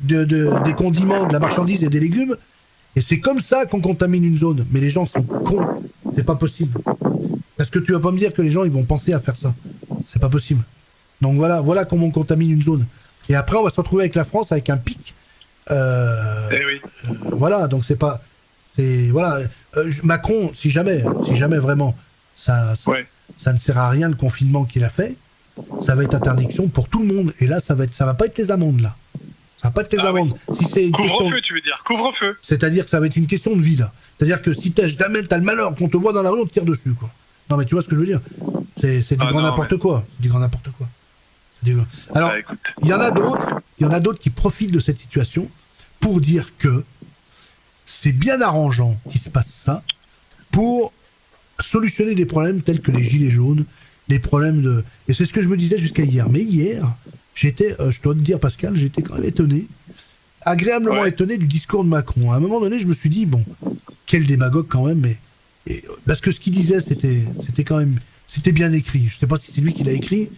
de, des condiments, de la marchandise et des légumes. Et c'est comme ça qu'on contamine une zone. Mais les gens sont cons. C'est pas possible. Parce que tu vas pas me dire que les gens ils vont penser à faire ça. C'est pas possible. Donc voilà, voilà comment on contamine une zone. Et après, on va se retrouver avec la France avec un pic euh, eh oui. Euh, voilà, donc c'est pas. c'est Voilà. Euh, Macron, si jamais, si jamais vraiment, ça, ça, ne sert à rien le confinement qu'il a fait, ça va être interdiction pour tout le monde. Et là, ça va, être, ça va pas être les amendes, là. Ça va pas être les ah amendes. Si c'est Couvre-feu, tu veux dire. Couvre-feu. C'est-à-dire que ça va être une question de vie, là. C'est-à-dire que si jamais t'as le malheur qu'on te voit dans la rue, on te tire dessus, quoi. Non, mais tu vois ce que je veux dire C'est du ah grand n'importe quoi. Du grand n'importe quoi. Alors, bah, il y en a d'autres, il y en a d'autres qui profitent de cette situation pour dire que c'est bien arrangeant qu'il se passe ça pour solutionner des problèmes tels que les gilets jaunes, des problèmes de... Et c'est ce que je me disais jusqu'à hier. Mais hier, j'étais, euh, je dois te dire Pascal, j'étais quand même étonné, agréablement étonné du discours de Macron. À un moment donné, je me suis dit, bon, quel démagogue quand même, mais... parce que ce qu'il disait, c'était, c'était quand même... C'était bien écrit. Je ne sais pas si c'est lui qui l'a écrit,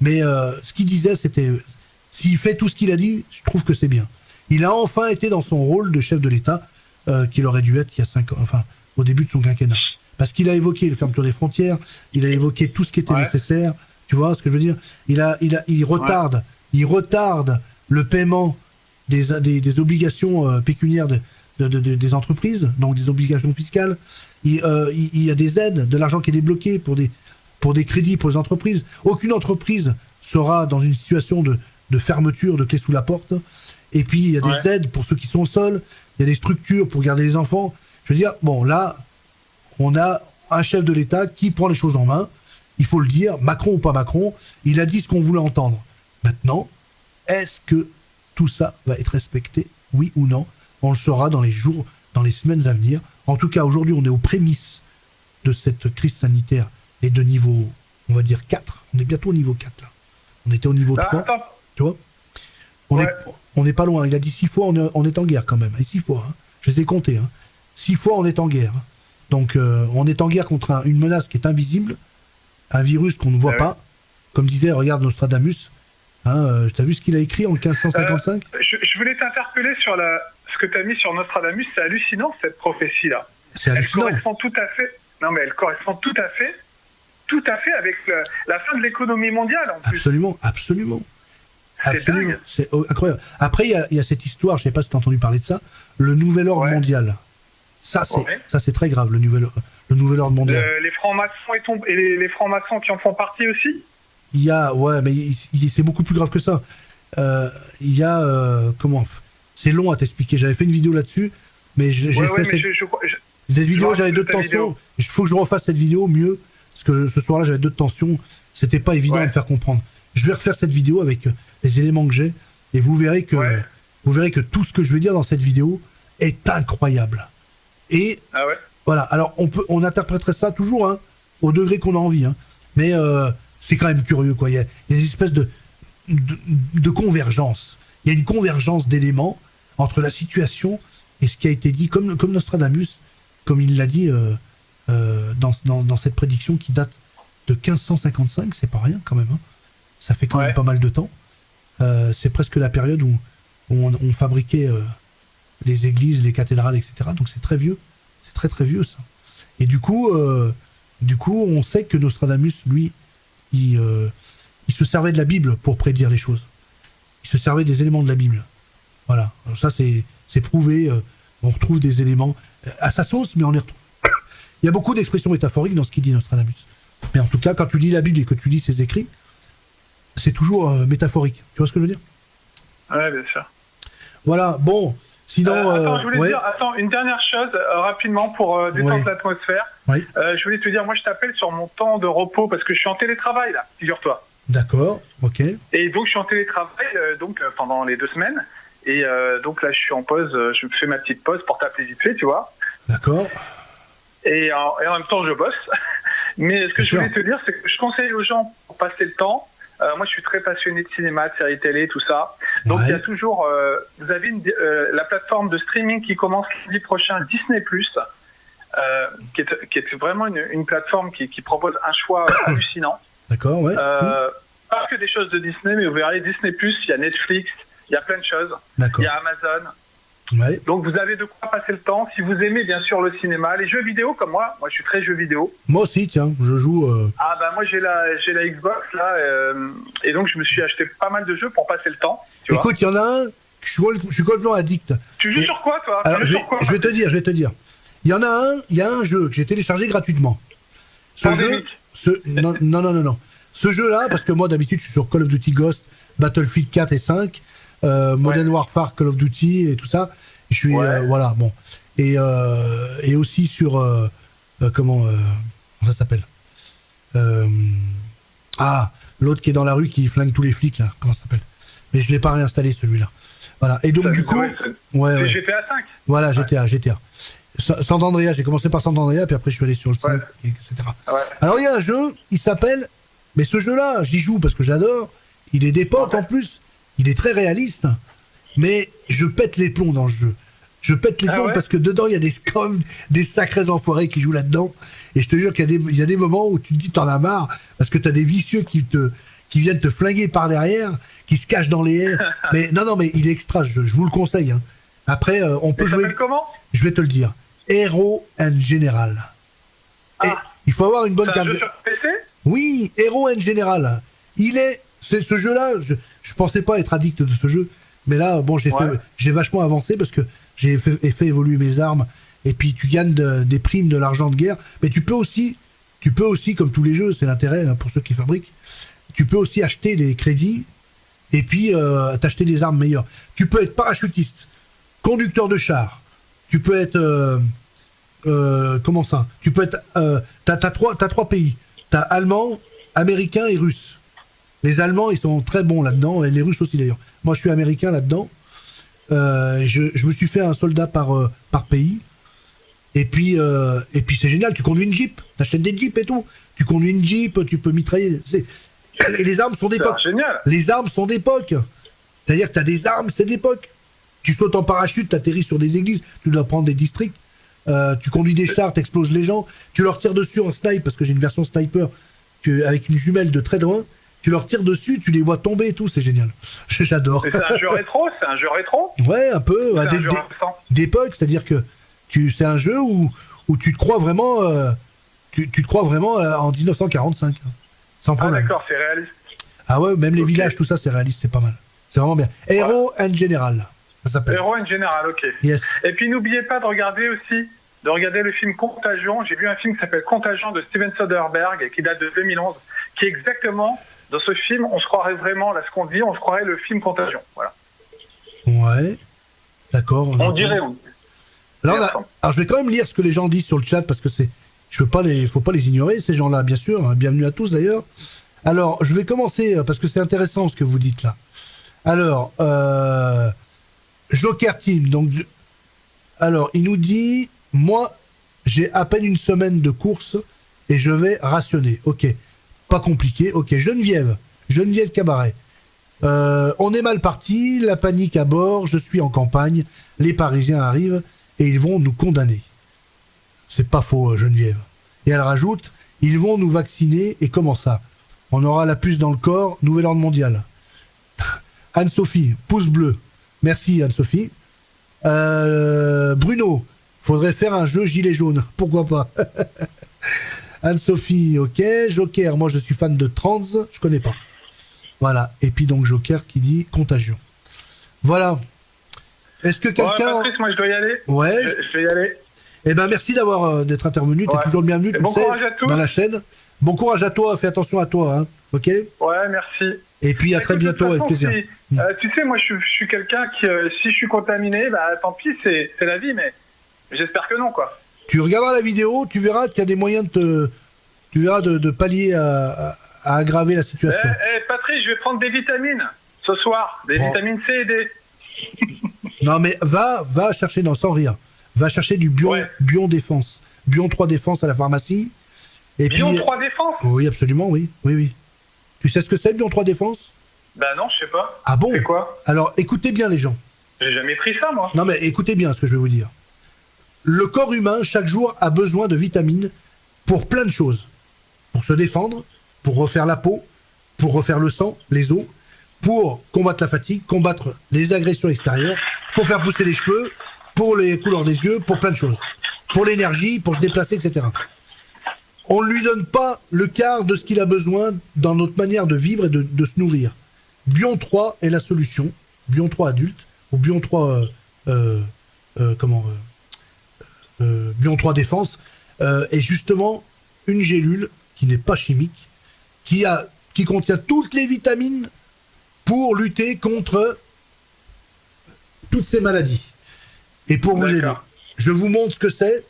mais euh, ce qu'il disait, c'était... S'il fait tout ce qu'il a dit, je trouve que c'est bien. Il a enfin été dans son rôle de chef de l'État euh, qu'il aurait dû être il y a cinq ans, enfin au début de son quinquennat. Parce qu'il a évoqué le fermeture des frontières, il a évoqué tout ce qui était nécessaire. Tu vois ce que je veux dire? Il a, il a, il retarde, il retarde le paiement des, des, obligations euh, pécuniaires de, des entreprises, donc des obligations fiscales. Euh, il, il, y a des aides, de l'argent qui est débloqué pour des, pour des crédits pour les entreprises. Aucune entreprise sera dans une situation de, de fermeture, de clé sous la porte. Et puis, il y a des aides pour ceux qui sont seuls. Il y a des structures pour garder les enfants. Je veux dire, bon, là, on a un chef de l'État qui prend les choses en main. Il faut le dire, Macron ou pas Macron, il a dit ce qu'on voulait entendre. Maintenant, est-ce que tout ça va être respecté, oui ou non? On le saura dans les jours, dans les semaines à venir. En tout cas, aujourd'hui, on est aux prémices de cette crise sanitaire et de niveau, on va dire 4. On est bientôt au niveau 4, là. On était au niveau 3. Bah, tu vois? On est, on pas loin. Il a dit six fois, on est, en guerre quand même. Et six fois, hein. je les ai comptés. Hein. Six fois, on est en guerre. Donc, euh, on est en guerre contre une menace qui est invisible, un virus qu'on ne voit ah pas. Comme disait, regarde Nostradamus. Hein, euh, tu as vu ce qu'il a écrit en 1555 euh, je, voulais t'interpeller sur la, ce que tu as mis sur Nostradamus. C'est hallucinant, cette prophétie-là. C'est hallucinant. Elle correspond tout à fait. Non, mais elle correspond tout à fait, tout à fait avec la fin de l'économie mondiale, en plus. Absolument, absolument. Absolument, c'est incroyable. Après, il y, a cette histoire, je sais pas si tu as entendu parler de ça, le nouvel ordre mondial. Ça, c'est ça c'est très grave, le nouvel, le nouvel ordre mondial. les francs-maçons et, les, francs-maçons qui en font partie aussi Il y a, ouais, mais c'est beaucoup plus grave que ça. Euh, il y a, euh, comment C'est long à t'expliquer. J'avais fait une vidéo là-dessus, mais j'ai fait cette... vidéo, j'avais deux tensions. Il faut que je refasse cette vidéo mieux, parce que ce soir-là, j'avais deux tensions. C'était pas évident de me faire comprendre. Je vais refaire cette vidéo avec les éléments que j'ai, et vous verrez que vous verrez que tout ce que je vais dire dans cette vidéo est incroyable. Et ah voilà. Alors on peut, on interpréterait ça toujours hein, au degré qu'on a envie, hein. mais euh, c'est quand même curieux quoi. Il y, a, des espèces de, de, convergence. Il y a une convergence d'éléments entre la situation et ce qui a été dit, comme, comme Nostradamus, comme il l'a dit euh, euh, dans, dans, cette prédiction qui date de 1555, c'est pas rien quand même. Hein. Ça fait quand même pas mal de temps. c'est presque la période où, on, on, fabriquait les églises, les cathédrales, etc. Donc c'est très vieux, très très vieux ça. Et du coup, euh, du coup, on sait que Nostradamus, lui, il, euh, il, se servait de la Bible pour prédire les choses. Il se servait des éléments de la Bible. Voilà. ça, c'est prouvé. Euh, on retrouve des éléments à sa sauce, mais on les retrouve. il y a beaucoup d'expressions métaphoriques dans ce qu'il dit Nostradamus. Mais en tout cas, quand tu lis la Bible et que tu lis ses écrits, c'est toujours métaphorique. Tu vois ce que je veux dire? Ouais, bien sûr. Voilà. Bon. Sinon, euh, attends, je voulais dire, attends, une dernière chose euh, rapidement pour euh, détendre l'atmosphère. je voulais te dire, moi je t'appelle sur mon temps de repos parce que je suis en télétravail là, figure-toi. D'accord, ok. Et donc je suis en télétravail donc pendant les deux semaines. Et donc là je suis en pause, je fais ma petite pause pour t'appeler vite fait, tu vois. D'accord. Et, en même temps je bosse. Mais ce que je voulais te dire, c'est que je conseille aux gens pour passer le temps euh, moi, je suis très passionné de cinéma, de séries télé, tout ça. Donc, il y a toujours. Euh, vous avez une, euh, la plateforme de streaming qui commence lundi prochain, Disney qui est, qui, est, vraiment une, une plateforme qui, qui, propose un choix hallucinant. D'accord, ouais. Pas que des choses de Disney, mais vous verrez Disney il y a Netflix, il y a plein de choses. Il y a Amazon. Donc vous avez de quoi passer le temps. Si vous aimez bien sûr le cinéma, les jeux vidéo comme moi, moi je suis très jeu vidéo. Moi aussi, tiens, je joue. Euh, ah bah moi j'ai la j'ai la Xbox là euh, et donc je me suis acheté pas mal de jeux pour passer le temps. Écoute, il y en a un, je suis, je suis complètement addict. Tu joues sur quoi toi? Alors, je, vais, te dire, je vais te dire. Il y en a un, il y a un jeu que j'ai téléchargé gratuitement. Ce jeu, ce, non, non, non, non, Ce jeu-là, parce que moi d'habitude je suis sur Call of Duty Ghost, Battlefield 4 et 5, euh, Modern Warfare, Call of Duty et tout ça. Je suis euh, voilà bon. Et euh, et aussi sur euh, comment ça s'appelle? Ah l'autre qui est dans la rue qui flingue tous les flics là. Comment ça s'appelle? Mais je l'ai pas réinstallé celui-là. Voilà. Et donc du coup ouais, GTA 5 voilà GTA GTA Sant Andrea, j'ai commencé par Sant Andrea, puis après je suis allé sur le 5, etc. Alors il y a un jeu, il s'appelle, mais ce jeu-là, j'y joue parce que j'adore, il est d'époque en plus, il est très réaliste, mais je pète les plombs dans le jeu. Je pète les ah plombs parce que dedans, il y a des, comme des sacrés enfoirés qui jouent là-dedans. Et je te jure qu'il y, a des moments où tu te dis t'en as marre parce que tu as des vicieux qui, te, qui viennent te flinguer par derrière, qui se cachent dans les airs. mais non, non, mais il est extra, je, vous le conseille. Hein. Après, euh, on peut jouer. comment? Je vais te le dire. Hero and General. Ah. il faut avoir une bonne carte. Un jeu sur PC Oui, Hero and General. Il est. C'est ce jeu-là. Je, je pensais pas être addict de ce jeu. Mais là, bon, j'ai vachement avancé parce que j'ai fait, fait, évoluer mes armes. Et puis tu gagnes des primes, de l'argent de guerre. Mais tu peux aussi, tu peux aussi, comme tous les jeux, c'est l'intérêt hein, pour ceux qui fabriquent. Tu peux aussi acheter des crédits et puis euh, t'acheter des armes meilleures. Tu peux être parachutiste, conducteur de char. Tu peux être euh, euh, comment ça? Tu peux être. t'as as trois, as trois pays. T'as allemand, américain et russe. Les Allemands, ils sont très bons là-dedans, et les Russes aussi d'ailleurs. Moi, je suis américain là-dedans. Euh, je, me suis fait un soldat par, euh, par pays. Et puis, euh, et puis c'est génial, tu conduis une Jeep, t'achètes des Jeeps et tout. Tu conduis une Jeep, tu peux mitrailler. Et les armes sont d'époque. Les armes sont d'époque. C'est-à-dire que tu as des armes, c'est d'époque. Tu sautes en parachute, tu atterris sur des églises, tu dois prendre des districts. tu conduis des chars, tu exploses les gens. Tu leur tires dessus en snipe, parce que j'ai une version sniper avec une jumelle de très loin tu leur tires dessus, tu les vois tomber et tout, c'est génial. J'adore. C'est un jeu rétro, c'est un jeu rétro Ouais, un peu. D'époque, c'est-à-dire que tu, c'est un jeu où, où tu te crois vraiment, euh, tu, tu, te crois vraiment euh, en 1945, hein, sans ah, problème. Ah d'accord, c'est réaliste. Ah ouais, même les villages, tout ça, c'est réaliste, c'est pas mal. C'est vraiment bien. Hero and General, ça s'appelle. Hero and General, ok. Yes. Et puis n'oubliez pas de regarder aussi, de regarder le film Contagion. J'ai vu un film qui s'appelle Contagion de Steven Soderbergh, qui date de 2011, qui est exactement, dans ce film, on se croirait vraiment, là ce qu'on dit, on se croirait le film Contagion. Voilà. Ouais. D'accord. On dirait, on alors, je vais quand même lire ce que les gens disent sur le chat parce que c'est, je veux pas les, faut pas les ignorer ces gens-là, bien sûr. Hein. bienvenue à tous d'ailleurs. Alors, je vais commencer euh, parce que c'est intéressant ce que vous dites là. Alors, euh, Joker Team. Donc, alors, il nous dit, moi, j'ai à peine une semaine de course et je vais rationner. Ok, pas compliqué. Ok, Geneviève, Geneviève Cabaret. Euh, on est mal parti, la panique à bord, je suis en campagne, les Parisiens arrivent et ils vont nous condamner. C'est pas faux, euh, Geneviève. Et elle rajoute, ils vont nous vacciner, et comment ça? On aura la puce dans le corps, nouvel ordre mondial. Anne-Sophie, pouce bleu. Merci Anne-Sophie. Euh, Bruno, faudrait faire un jeu gilet jaune. Pourquoi pas? Anne-Sophie, ok. Joker, moi je suis fan de trans, je connais pas. Voilà. Et puis donc Joker qui dit contagion. Voilà. Est-ce que quelqu'un. Ouais, moi je dois y aller. Ouais. Je, vais y aller. Eh ben merci d'avoir euh, d'être intervenu. Tu es toujours le bienvenu, tu bon sais, dans la chaîne. Bon courage à toi. Fais attention à toi, hein. Ok. Ouais, merci. Et puis à très bientôt, avec plaisir. Hmm. Euh, tu sais, moi je, suis quelqu'un qui, euh, si je suis contaminé, bah tant pis, c'est la vie, mais j'espère que non, quoi. Tu regarderas la vidéo, tu verras qu'il y a des moyens de te, tu verras de, pallier à, aggraver la situation. Eh, eh, Patrick, je vais prendre des vitamines ce soir, des vitamines C et D. Non, mais va, va chercher, non, sans rire, va chercher du Bion, Bion Défense. Bion 3 Défense à la pharmacie. Et Bion 3 Défense? Oui, absolument, oui. Oui, oui. Tu sais ce que c'est, Bion 3 Défense? Ben non, je sais pas. Ah bon? C'est quoi? Alors, écoutez bien, les gens. J'ai jamais pris ça, moi. Non, mais écoutez bien ce que je vais vous dire. Le corps humain, chaque jour, a besoin de vitamines pour plein de choses. Pour se défendre, pour refaire la peau, pour refaire le sang, les os, pour combattre la fatigue, combattre les agressions extérieures, pour faire pousser les cheveux, pour les couleurs des yeux, pour plein de choses. Pour l'énergie, pour se déplacer, etc. On ne lui donne pas le quart de ce qu'il a besoin dans notre manière de vivre et de, se nourrir. Bion 3 est la solution. Bion 3 adulte, ou Bion 3, euh, euh, euh, comment, Bion 3 défense, est justement une gélule qui n'est pas chimique, qui, a, qui contient toutes les vitamines pour lutter contre toutes ces maladies. Et pour vous aider, je vous montre ce que c'est.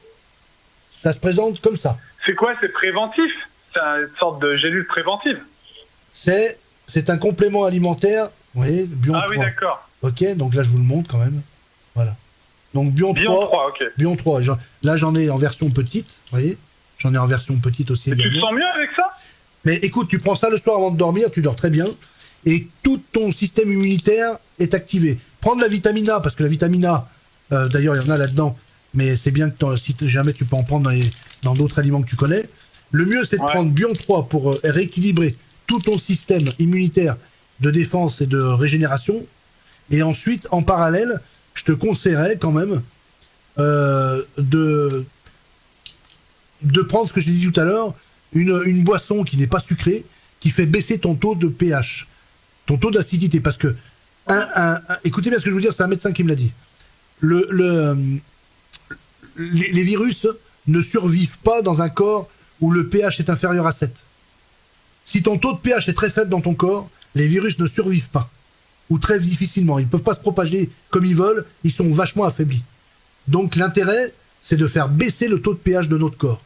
Ça se présente comme ça. C'est quoi? C'est préventif? C'est une sorte de gélule préventive? C'est c'est un complément alimentaire, vous voyez, Bion Ah oui, d'accord. Ok, donc là je vous le montre quand même. Voilà. Donc Bion, 3, Bion 3. Là j'en ai en version petite, vous voyez. J'en ai en version petite aussi. tu te sens mieux avec ça? Mais écoute, tu prends ça le soir avant de dormir, tu dors très bien et tout ton système immunitaire est activé. Prendre la vitamine A, parce que la vitamine A, euh, d'ailleurs, il y en a là-dedans, mais c'est bien que si jamais tu peux en prendre dans d'autres aliments que tu connais. Le mieux, c'est de prendre Bion 3 pour euh, rééquilibrer tout ton système immunitaire de défense et de régénération. Et ensuite, en parallèle, je te conseillerais quand même euh, de, de prendre ce que je dit tout à l'heure, une, boisson qui n'est pas sucrée, qui fait baisser ton taux de pH ton taux d'acidité. Parce que, écoutez bien ce que je veux dire, c'est un médecin qui me l'a dit. Le, le, les, virus ne survivent pas dans un corps où le pH est inférieur à 7. Si ton taux de pH est très faible dans ton corps, les virus ne survivent pas. Ou très difficilement. Ils ne peuvent pas se propager comme ils veulent, ils sont vachement affaiblis. Donc l'intérêt, c'est de faire baisser le taux de pH de notre corps.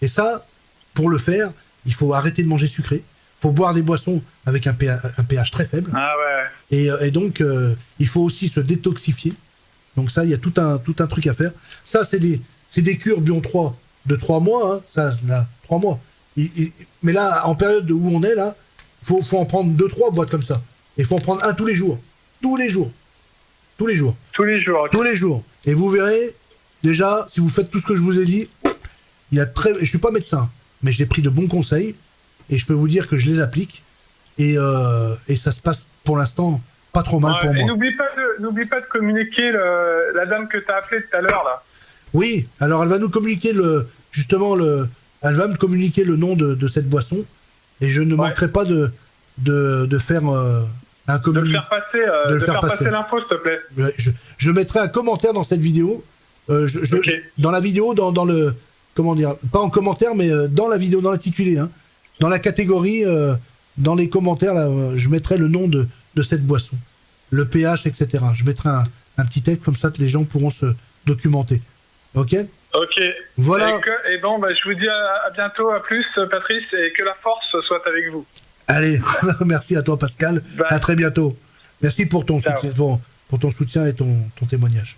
Et ça, pour le faire, il faut arrêter de manger sucré, faut boire des boissons avec un pH, très faible. Ah ouais. Et, euh, donc, euh, il faut aussi se détoxifier. Donc ça, il y a tout un, tout un truc à faire. Ça, c'est des, des cures Bion 3 de 3 mois. Hein. Ça, là, 3 mois. mais là, en période où on est, là, faut, faut en prendre 2-3 boîtes comme ça. Il faut en prendre un tous les jours. Tous les jours. Tous les jours. Tous les jours. Tous les jours. Et vous verrez, déjà, si vous faites tout ce que je vous ai dit, il y a très... Je suis pas médecin, mais j'ai pris de bons conseils et je peux vous dire que je les applique et, euh, et ça se passe pour l'instant pas trop mal pour moi. N'oublie pas, de, pas de communiquer la dame que tu as appelée tout à l'heure là. Oui, alors elle va nous communiquer le justement le elle va me communiquer le nom de, de cette boisson et je ne manquerai pas de de, de faire euh, de le faire passer, de, faire, passer, l'info, s'il te plaît. Je, mettrai un commentaire dans cette vidéo. Dans la vidéo, dans, dans, le. Comment dire Pas en commentaire, mais dans la vidéo, dans l'intitulé. Hein, dans la catégorie, dans les commentaires, là, je mettrai le nom de, de cette boisson. Le pH, etc. Je mettrai un, un petit texte comme ça que les gens pourront se documenter. Ok? Ok. Voilà. Et, bon, bah, je vous dis à, bientôt, à plus, Patrice, et que la force soit avec vous. Allez, merci à toi, Pascal. À très bientôt. Merci pour ton, soutien, pour, ton soutien et ton, ton témoignage.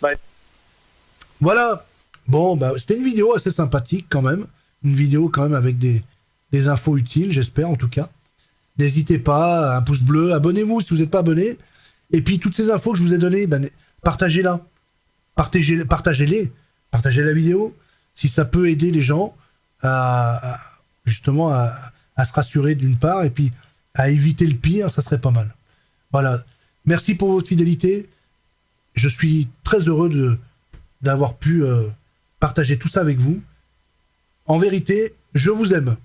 Bye. Voilà. Bon, bah, c'était une vidéo assez sympathique quand même. Une vidéo quand même avec des, des infos utiles, j'espère en tout cas. N'hésitez pas, un pouce bleu, abonnez-vous si vous n'êtes pas abonné. Et puis toutes ces infos que je vous ai données, ben, partagez-la. Partagez-les. Partagez, partagez la vidéo. Si ça peut aider les gens à, justement à, se rassurer d'une part et puis à éviter le pire, ça serait pas mal. Voilà. Merci pour votre fidélité. Je suis très heureux d'avoir pu euh, partager tout ça avec vous. En vérité, je vous aime.